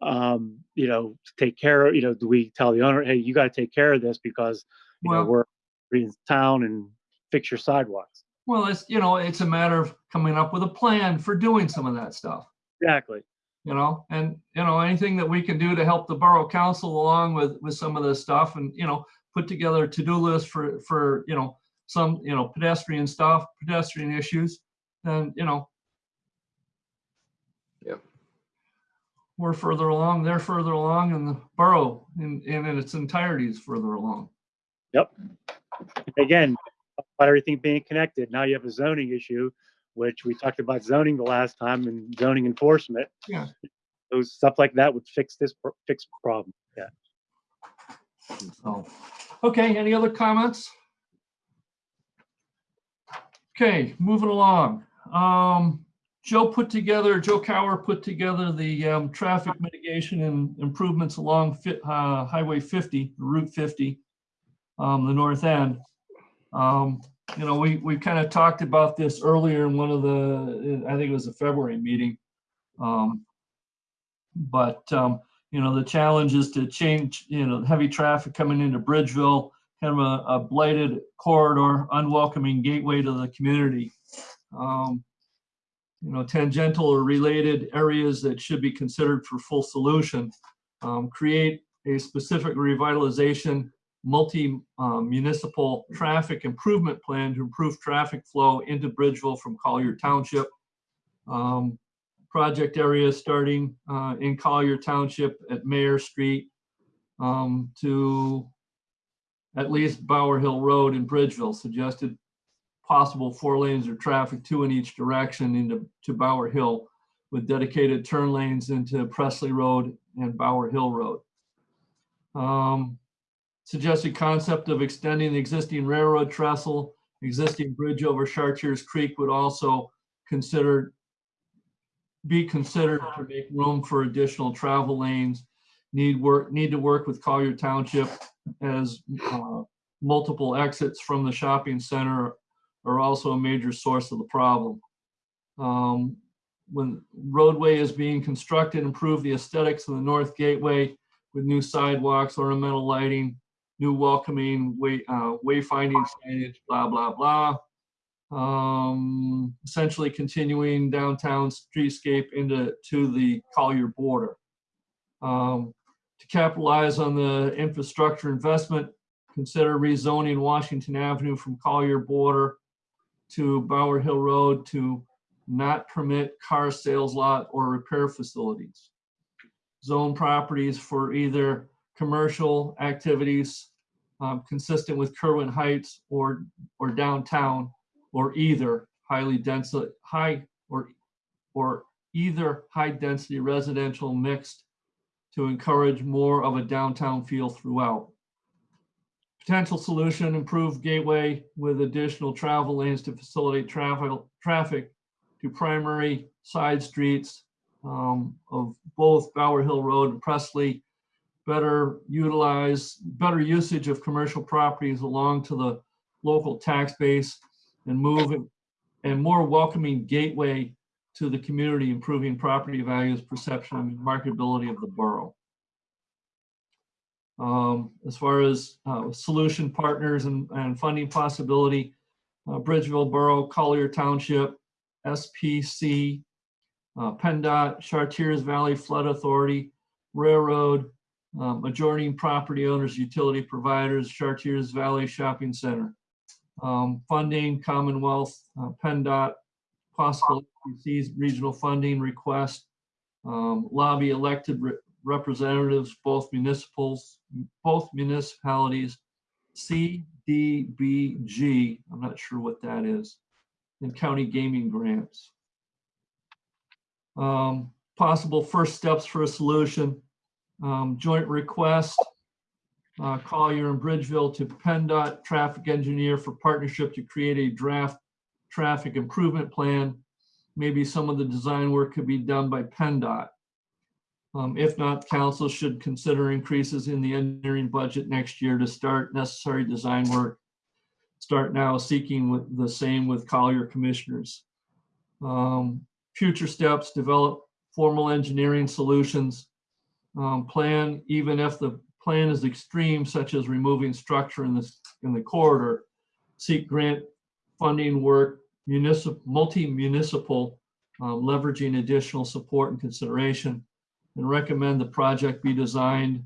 Speaker 4: Um, you know, to take care of. You know, do we tell the owner, hey, you got to take care of this because you know we're in town and fix your sidewalks.
Speaker 2: Well, it's, you know, it's a matter of coming up with a plan for doing some of that stuff.
Speaker 4: Exactly.
Speaker 2: you know, and, you know, anything that we can do to help the borough council along with, with some of this stuff and, you know, put together a to-do list for, for, you know, some, you know, pedestrian stuff, pedestrian issues, then, you know. We're further along, they're further along, and the borough in, in its entirety is further along. Yep.
Speaker 4: Again, about everything being connected. Now you have a zoning issue, which we talked about zoning the last time and zoning enforcement.
Speaker 2: Yeah.
Speaker 4: Those stuff like that would fix this fix problem. Yeah.
Speaker 2: So, okay, any other comments? Okay, moving along. Um, Joe put together, Joe Cower put together the, um, traffic mitigation and improvements along Fi- uh, Highway 50, Route 50, um, the north end. Um, you know, we, we kind of talked about this earlier in one of the, I think it was a February meeting. Um, but, um, you know, the challenge is to change, you know, heavy traffic coming into Bridgeville, kind of a, a blighted corridor, unwelcoming gateway to the community. Um, you know, tangential or related areas that should be considered for full solution. Um, create a specific revitalization, multi-municipal traffic improvement plan to improve traffic flow into Bridgeville from Collier Township. Um, project area starting uh, in Collier Township at Mayor Street um, to at least Bower Hill Road in Bridgeville, suggested possible four lanes of traffic, two in each direction into to Bower Hill with dedicated turn lanes into Presley Road and Bower Hill Road. Um, Suggested concept of extending the existing railroad trestle, existing bridge over Chartiers Creek would also consider be considered to make room for additional travel lanes. Need work, need to work with Collier Township as uh, multiple exits from the shopping center are also a major source of the problem. Um, When roadway is being constructed, improve the aesthetics of the north gateway with new sidewalks, ornamental lighting, new welcoming way, uh, wayfinding signage, blah, blah, blah um, essentially continuing downtown streetscape into to the Collier border. Um, to capitalize on the infrastructure investment, consider rezoning Washington Avenue from Collier border to Bower Hill Road to not permit car sales lot or repair facilities. Zone properties for either commercial activities um, consistent with Kirwan Heights or, or downtown or either highly dense, high, or, or either high density residential mixed to encourage more of a downtown feel throughout. Potential solution, improve gateway with additional travel lanes to facilitate traffic, traffic to primary side streets um, of both Bower Hill Road and Presley. Better utilize, better usage of commercial properties along to the local tax base and move and more welcoming gateway to the community, improving property values, perception, and marketability of the borough. Um, As far as uh, solution partners and, and funding possibility, uh, Bridgeville Borough, Collier Township, SPC, uh, PennDOT, Chartiers Valley Flood Authority, Railroad, um, adjoining property owners, utility providers, Chartiers Valley Shopping Center um, funding, Commonwealth, uh, PennDOT, possible regional funding request. Um, Lobby elected representatives, both municipals, both municipalities, CDBG, I'm not sure what that is, and county gaming grants. Um, Possible first steps for a solution, um, joint request, uh, Collier and Bridgeville to PennDOT traffic engineer for partnership to create a draft traffic improvement plan. Maybe some of the design work could be done by PennDOT. Um, if not, council should consider increases in the engineering budget next year to start necessary design work. Start now seeking with the same with Collier commissioners. Um, future steps, develop formal engineering solutions. Um, plan, even if the plan is extreme, such as removing structure in this, in the corridor. Seek grant funding work, municipal, multi-municipal, um, leveraging additional support and consideration. And recommend the project be designed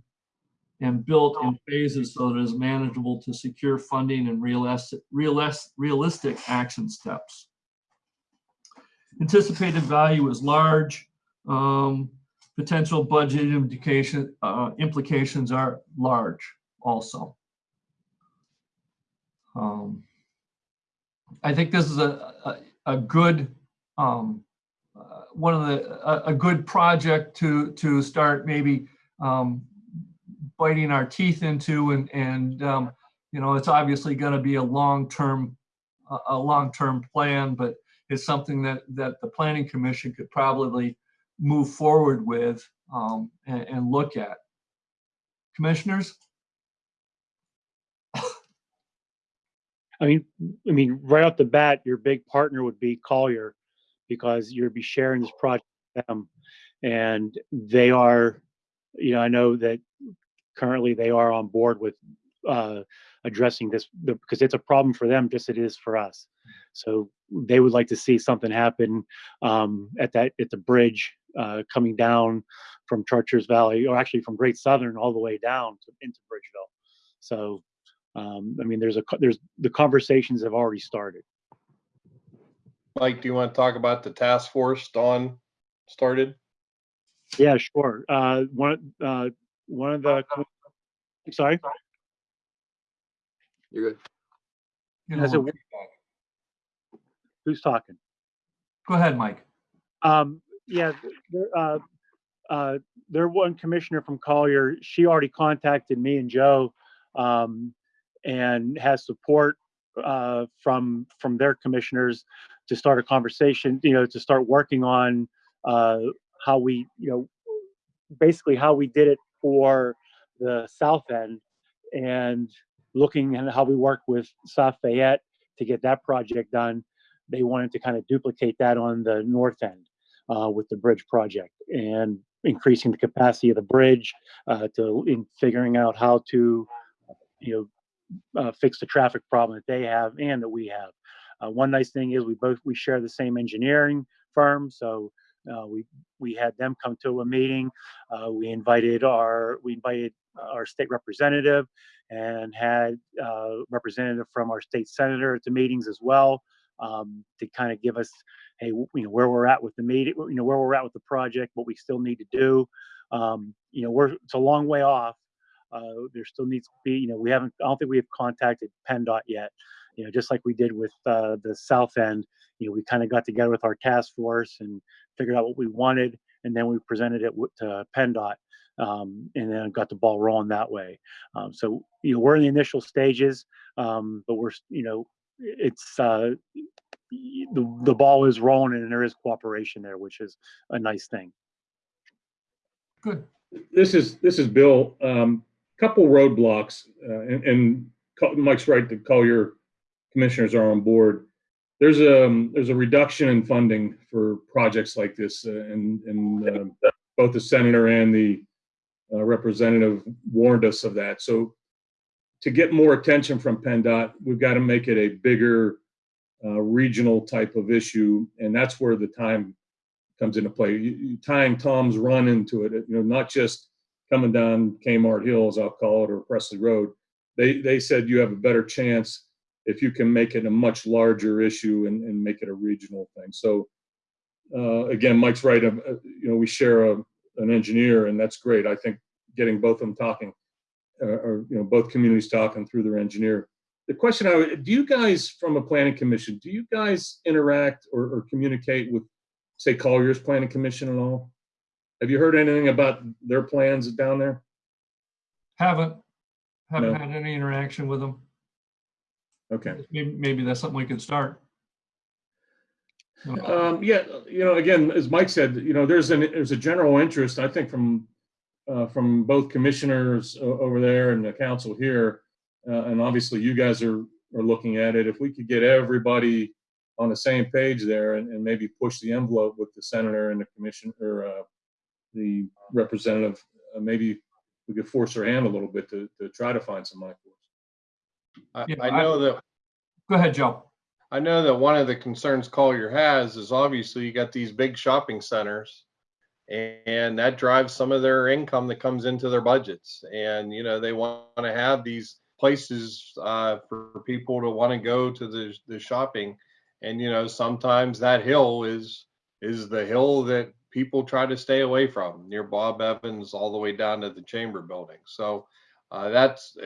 Speaker 2: and built in phases so that it is manageable to secure funding and realistic, realis- realistic action steps. Anticipated value is large. Um, potential budget implication, uh, implications are large also. Um, I think this is a, a, a good, um, one of the, a, a good project to, to start maybe, um, biting our teeth into and, and, um, you know, it's obviously gonna be a long-term, a, a long-term plan, but it's something that, that the planning commission could probably move forward with, um, and, and look at. Commissioners?
Speaker 4: I mean, I mean, right off the bat, your big partner would be Collier because you'd be sharing this project with them. And they are, you know, I know that currently they are on board with uh, addressing this because it's a problem for them just as it is for us. So they would like to see something happen um, at that at the bridge uh, coming down from Chartiers Valley, or actually from Great Southern all the way down to, into Bridgeville. So um, I mean, there's a there's the conversations have already started.
Speaker 10: Mike, do you want to talk about the task force Dawn started?
Speaker 4: Yeah, sure. Uh, one uh, one of the I'm sorry.
Speaker 3: You're good.
Speaker 2: You know,
Speaker 4: As it- Who's talking?
Speaker 2: Go ahead, Mike.
Speaker 4: Um, yeah, there, uh, uh, there one commissioner from Collier, she already contacted me and Joe, um, and has support, uh, from, from their commissioners to start a conversation, you know, to start working on, uh, how we, you know, basically how we did it for the south end and looking at how we work with South Fayette to get that project done. They wanted to kind of duplicate that on the north end uh, with the bridge project and increasing the capacity of the bridge uh, to in figuring out how to, you know, uh, fix the traffic problem that they have and that we have. Uh, one nice thing is we both we share the same engineering firm, so uh, we we had them come to a meeting. Uh, we invited our we invited our state representative and had uh, representative from our state senator at the meetings as well um, to kind of give us hey, you know, where we're at with the meeting, you know, where we're at with the project, what we still need to do. Um, you know, we're, it's a long way off. Uh, there still needs to be, you know, we haven't, I don't think we have contacted PennDOT yet. You know, just like we did with, uh, the south end, you know, we kind of got together with our task force and figured out what we wanted. And then we presented it to PennDOT. Um, and then got the ball rolling that way. Um, so, you know, we're in the initial stages, um, but we're, you know, it's, uh, the, the ball is rolling and there is cooperation there, which is a nice thing.
Speaker 2: Good.
Speaker 7: This is, this is Bill. Um, couple roadblocks, uh, and, and Mike's right, to call Collier commissioners are on board. There's a, there's a reduction in funding for projects like this, uh, and, and, um, both the senator and the uh, representative warned us of that. So to get more attention from PennDOT, we've got to make it a bigger, uh, regional type of issue, and that's where the time comes into play. You, you tying Thoms Run into it, you know, not just coming down Kmart Hill, as I'll call it, or Presley Road. They, they said you have a better chance if you can make it a much larger issue and, and make it a regional thing. So uh, again, Mike's right. um, uh, You know, we share a, an engineer and that's great. I think getting both of them talking, uh, or, you know, both communities talking through their engineer. The question I, would- do you guys, from a planning commission, do you guys interact or, or communicate with, say, Collier's Planning Commission at all? Have you heard anything about their plans down there?
Speaker 2: Haven't, haven't
Speaker 7: No.
Speaker 2: had any interaction with them.
Speaker 7: Okay.
Speaker 2: Maybe, maybe that's something we could start.
Speaker 7: Um, yeah, you know, again, as Mike said, you know, there's an, there's a general interest, I think, from, uh, from both commissioners over there and the council here. Uh, and obviously you guys are, are looking at it. If we could get everybody on the same page there and, and maybe push the envelope with the senator and the commission or, uh, the representative, uh, maybe we could force their hand a little bit to, to try to find some money for.
Speaker 10: I,
Speaker 2: Yeah,
Speaker 10: I
Speaker 2: I-
Speaker 10: know that,
Speaker 2: Go ahead, Joe.
Speaker 10: I know that one of the concerns Collier has is obviously you got these big shopping centers. And that drives some of their income that comes into their budgets. And, you know, they want to have these places uh, for people to want to go to the, the shopping. And, you know, sometimes that hill is, is the hill that people try to stay away from near Bob Evans all the way down to the chamber building. So uh, that's,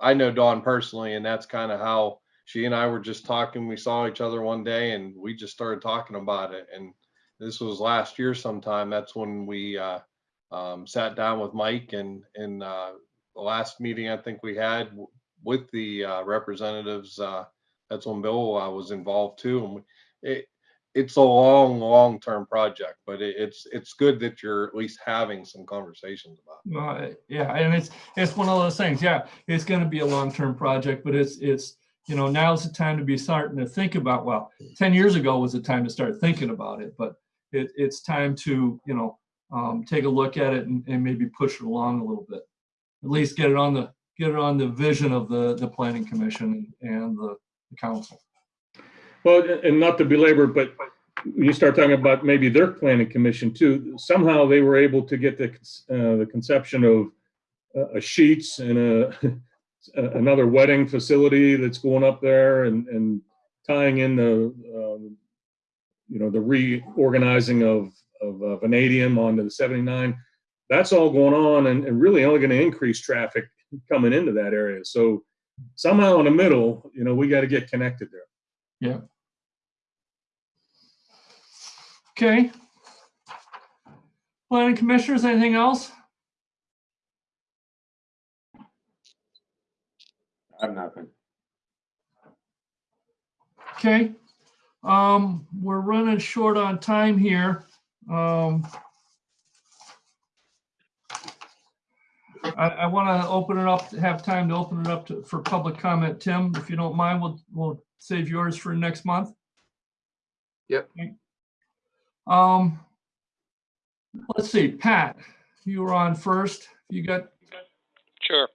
Speaker 10: I know Dawn personally, and that's kind of how she and I were just talking. We saw each other one day and we just started talking about it. And this was last year sometime. That's when we uh, um, sat down with Mike and and uh, the last meeting I think we had with the uh, representatives. Uh, that's when Bill uh, was involved too. And we, it it's a long, long term project, but it, it's it's good that you're at least having some conversations about. it.
Speaker 2: Uh, yeah, and it's, it's one of those things, yeah, it's gonna be a long-term project, but it's, it's, you know, now's the time to be starting to think about, well, ten years ago was the time to start thinking about it, but it, it's time to, you know, um, take a look at it and, and maybe push it along a little bit. At least get it on the, get it on the vision of the, the planning commission and the the council.
Speaker 7: Well, and not to belabor, but when you start talking about maybe their planning commission too, somehow they were able to get the, uh, the conception of uh, a Sheetz and a, another wedding facility that's going up there and, and tying in the, um, you know, the reorganizing of, of uh, vanadium onto the 79. That's all going on and, and really only going to increase traffic coming into that area. So somehow in the middle, you know, we got to get connected there.
Speaker 2: Yeah. Okay. Planning commissioners, anything else?
Speaker 3: I have nothing.
Speaker 2: Okay. Um, we're running short on time here. Um, I, I want to open it up, have time to open it up to, for public comment. Tim, if you don't mind, we'll, we'll save yours for next month.
Speaker 3: Yep.
Speaker 2: Okay. Um, let's see, Pat, you were on first. You got,
Speaker 9: Sure.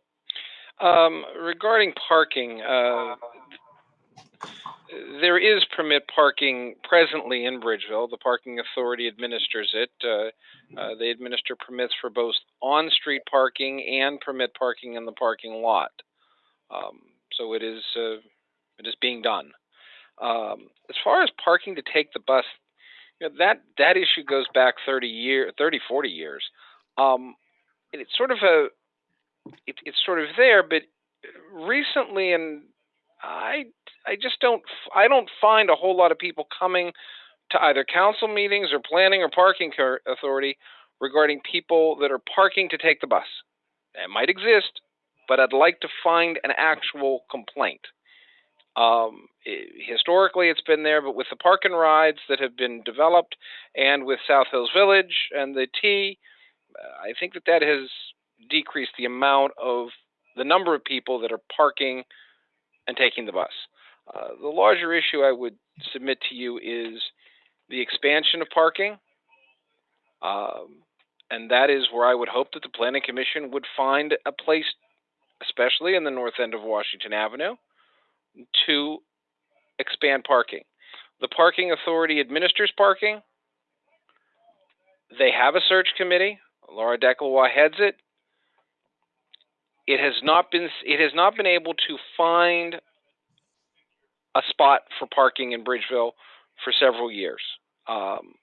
Speaker 9: Um, regarding parking, uh, there is permit parking presently in Bridgeville. The parking authority administers it. Uh, uh, they administer permits for both on-street parking and permit parking in the parking lot. Um, so it is uh, it is being done. Um, as far as parking to take the bus, you know, that that issue goes back 30 year, 30, 40 years. Um, and it's sort of a it, it's sort of there, but recently, and I I just don't I don't find a whole lot of people coming to either council meetings or planning or parking authority regarding people that are parking to take the bus. It might exist, but I'd like to find an actual complaint. Um, i historically, it's been there, but with the park and rides that have been developed, and with South Hills Village and the T, uh, I think that that has decreased the amount of the number of people that are parking and taking the bus. Uh, the larger issue I would submit to you is the expansion of parking. Um, and that is where I would hope that the Planning Commission would find a place, especially in the north end of Washington Avenue, to expand parking. The Parking Authority administers parking. They have a search committee. Laura Deckelwa heads it. It has not been it has not been able to find a spot for parking in Bridgeville for several years. Um,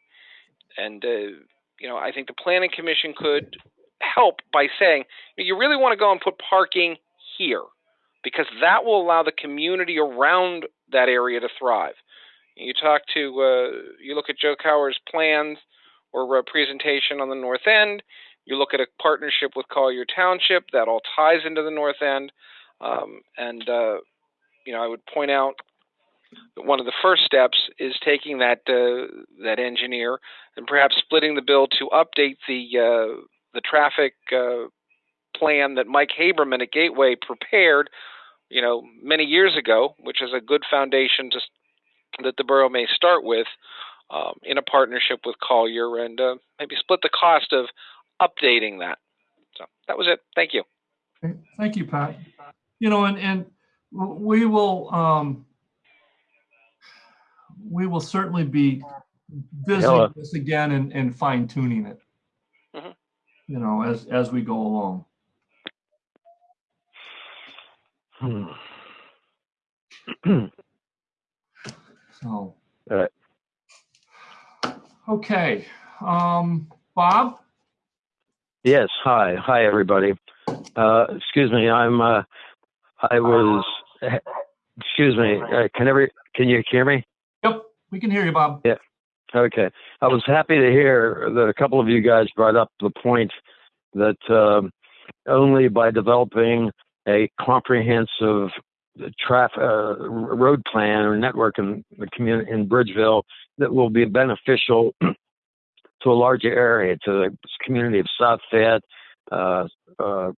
Speaker 9: and uh, you know, I think the planning commission could help by saying you really want to go and put parking here because that will allow the community around that area to thrive. You talk to, uh, you look at Joe Cower's plans or uh, presentation on the north end. You look at a partnership with Collier Township that all ties into the north end, um, and uh, you know I would point out that one of the first steps is taking that uh, that engineer and perhaps splitting the bill to update the uh, the traffic uh, plan that Mike Haberman at Gateway prepared, you know, many years ago, which is a good foundation to that the borough may start with um, in a partnership with Collier and uh, maybe split the cost of updating that. So that was it. Thank you.
Speaker 2: Thank you, Pat. You know, and, and we will, um, we will certainly be visiting
Speaker 11: Hello.
Speaker 2: this again and, and fine tuning it.
Speaker 9: Mhm.
Speaker 2: You know, as, as we go along.
Speaker 11: Hmm.
Speaker 2: So.
Speaker 11: All right.
Speaker 2: Okay, um, Bob?
Speaker 11: Yes, hi, hi, everybody. Uh, excuse me, I'm, uh, I was, excuse me, uh, can every, can you hear me?
Speaker 2: Yep, we can hear you, Bob. Yeah.
Speaker 11: Okay. I was happy to hear that a couple of you guys brought up the point that um, only by developing a comprehensive traffic uh, road plan or network in the community in Bridgeville that will be beneficial to a larger area, to the community of South Fayette, uh, uh,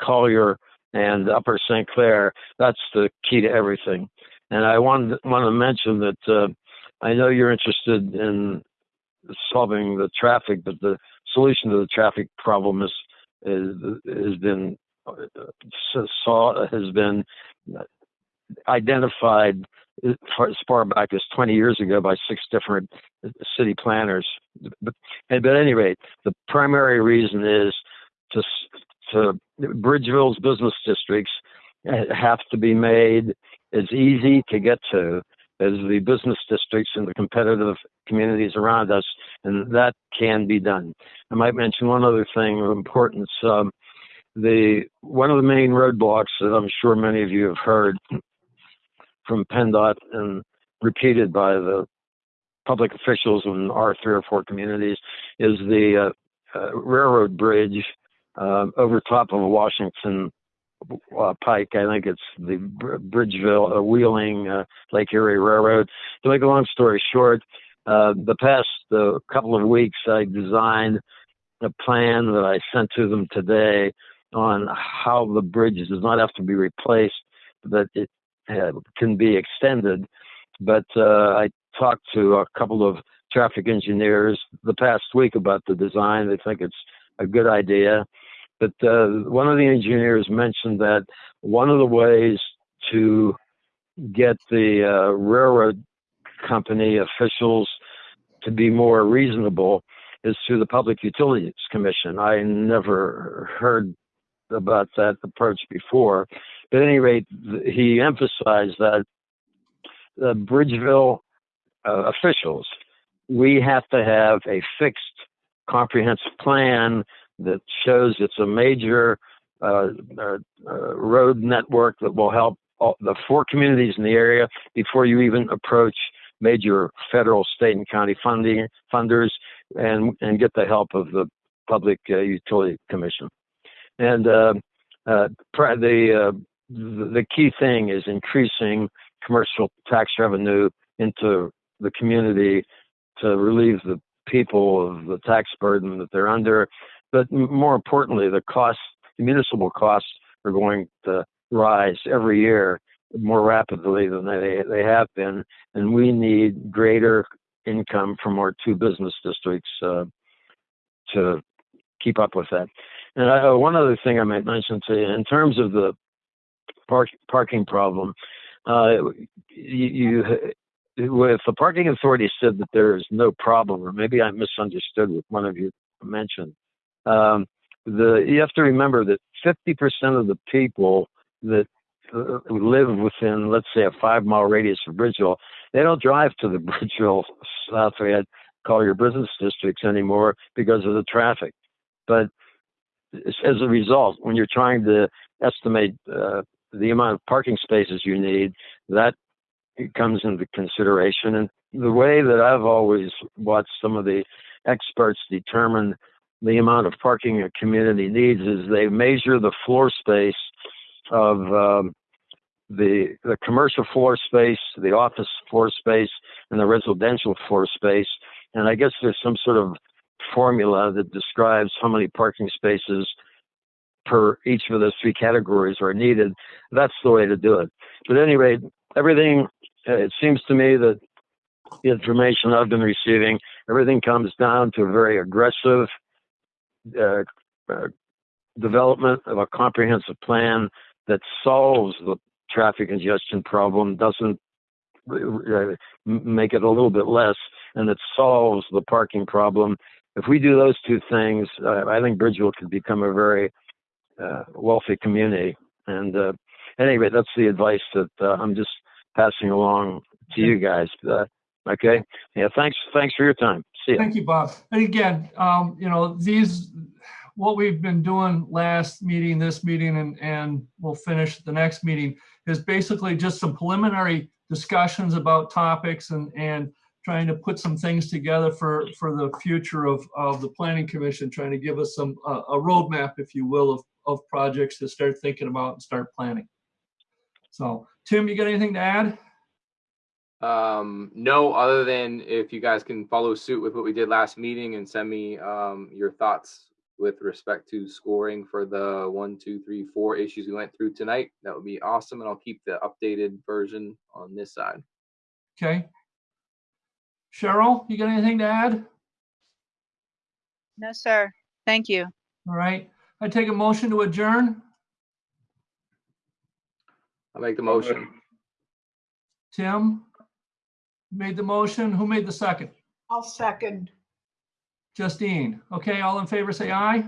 Speaker 11: Collier, and Upper St. Clair. That's the key to everything. And I wanted want to mention that uh, I know you're interested in solving the traffic, but the solution to the traffic problem is, is has been saw has been identified as far- back as 20 years ago by six different city planners. But, but at any rate, the primary reason is to to Bridgeville's business districts uh, have to be made as easy to get to as the business districts and the competitive communities around us, and that can be done. I might mention one other thing of importance. Um, the one of the main roadblocks that I'm sure many of you have heard from PennDOT and repeated by the public officials in our three or four communities is the uh, uh, railroad bridge uh, over top of Washington uh, Pike. I think it's the Br- Bridgeville uh, Wheeling uh, Lake Erie Railroad. To make a long story short, the past couple of weeks I designed a plan that I sent to them today on how the bridge does not have to be replaced, that it uh, can be extended. But uh, I talked to a couple of traffic engineers the past week about the design. They think it's a good idea. But uh, one of the engineers mentioned that one of the ways to get the uh, railroad company officials to be more reasonable is through the Public Utilities Commission. I never heard about that approach before. But at any rate, he emphasized that the Bridgeville uh, officials, we have to have a fixed comprehensive plan that shows it's a major uh, uh, uh, road network that will help all, the four communities in the area before you even approach major federal, state, and county funding funders, and and get the help of the Public uh, Utility Commission. And uh, uh, the uh, the the key thing is increasing commercial tax revenue into the community to relieve the people of the tax burden that they're under. But more importantly, the costs, the municipal costs, are going to rise every year more rapidly than they they have been, and we need greater income from our two business districts uh, to keep up with that. And I, uh, one other thing I might mention to you, in terms of the park, parking problem, uh, you, you with the parking authority said that there is no problem, or maybe I misunderstood what one of you mentioned. Um, the you have to remember that 50% of the people that uh, live within, let's say, a five mile radius of Bridgeville, they don't drive to the Bridgeville South call your business districts anymore because of the traffic. But as a result, when you're trying to estimate uh, the amount of parking spaces you need, that comes into consideration. And the way that I've always watched some of the experts determine the amount of parking a community needs is they measure the floor space of um, the the commercial floor space, the office floor space, and the residential floor space. And I guess there's some sort of formula that describes how many parking spaces per each of those three categories are needed. That's the way to do it. But at any rate, everything, uh, it seems to me that the information I've been receiving, everything comes down to a very aggressive uh, uh, development of a comprehensive plan that solves the traffic congestion problem, doesn't uh, make it a little bit less, and it solves the parking problem. If we do those two things, uh, I think Bridgeville could become a very uh, wealthy community. And uh, anyway, that's the advice that uh, I'm just passing along to you guys. Uh, okay. Yeah. Thanks. Thanks for your time. See you.
Speaker 2: Thank you, Bob. And again, um, you know, these, what we've been doing last meeting, this meeting, and, and we'll finish the next meeting is basically just some preliminary discussions about topics and, and trying to put some things together for, for the future of, of the planning commission, trying to give us some, uh, a roadmap, if you will, of, of projects to start thinking about and start planning. So, Tim, you got anything to add?
Speaker 3: Um, no, other than if you guys can follow suit with what we did last meeting and send me um, your thoughts with respect to scoring for the one, two, three, four issues we went through tonight, that would be awesome. And I'll keep the updated version on this side.
Speaker 2: Okay. Cheryl, you got anything to add?
Speaker 1: No, sir. Thank you.
Speaker 2: All right. I take a motion to adjourn.
Speaker 3: I'll make the motion.
Speaker 2: Tim made the motion. Who made the second?
Speaker 5: I'll second.
Speaker 2: Justine. Okay, all in favor, say aye.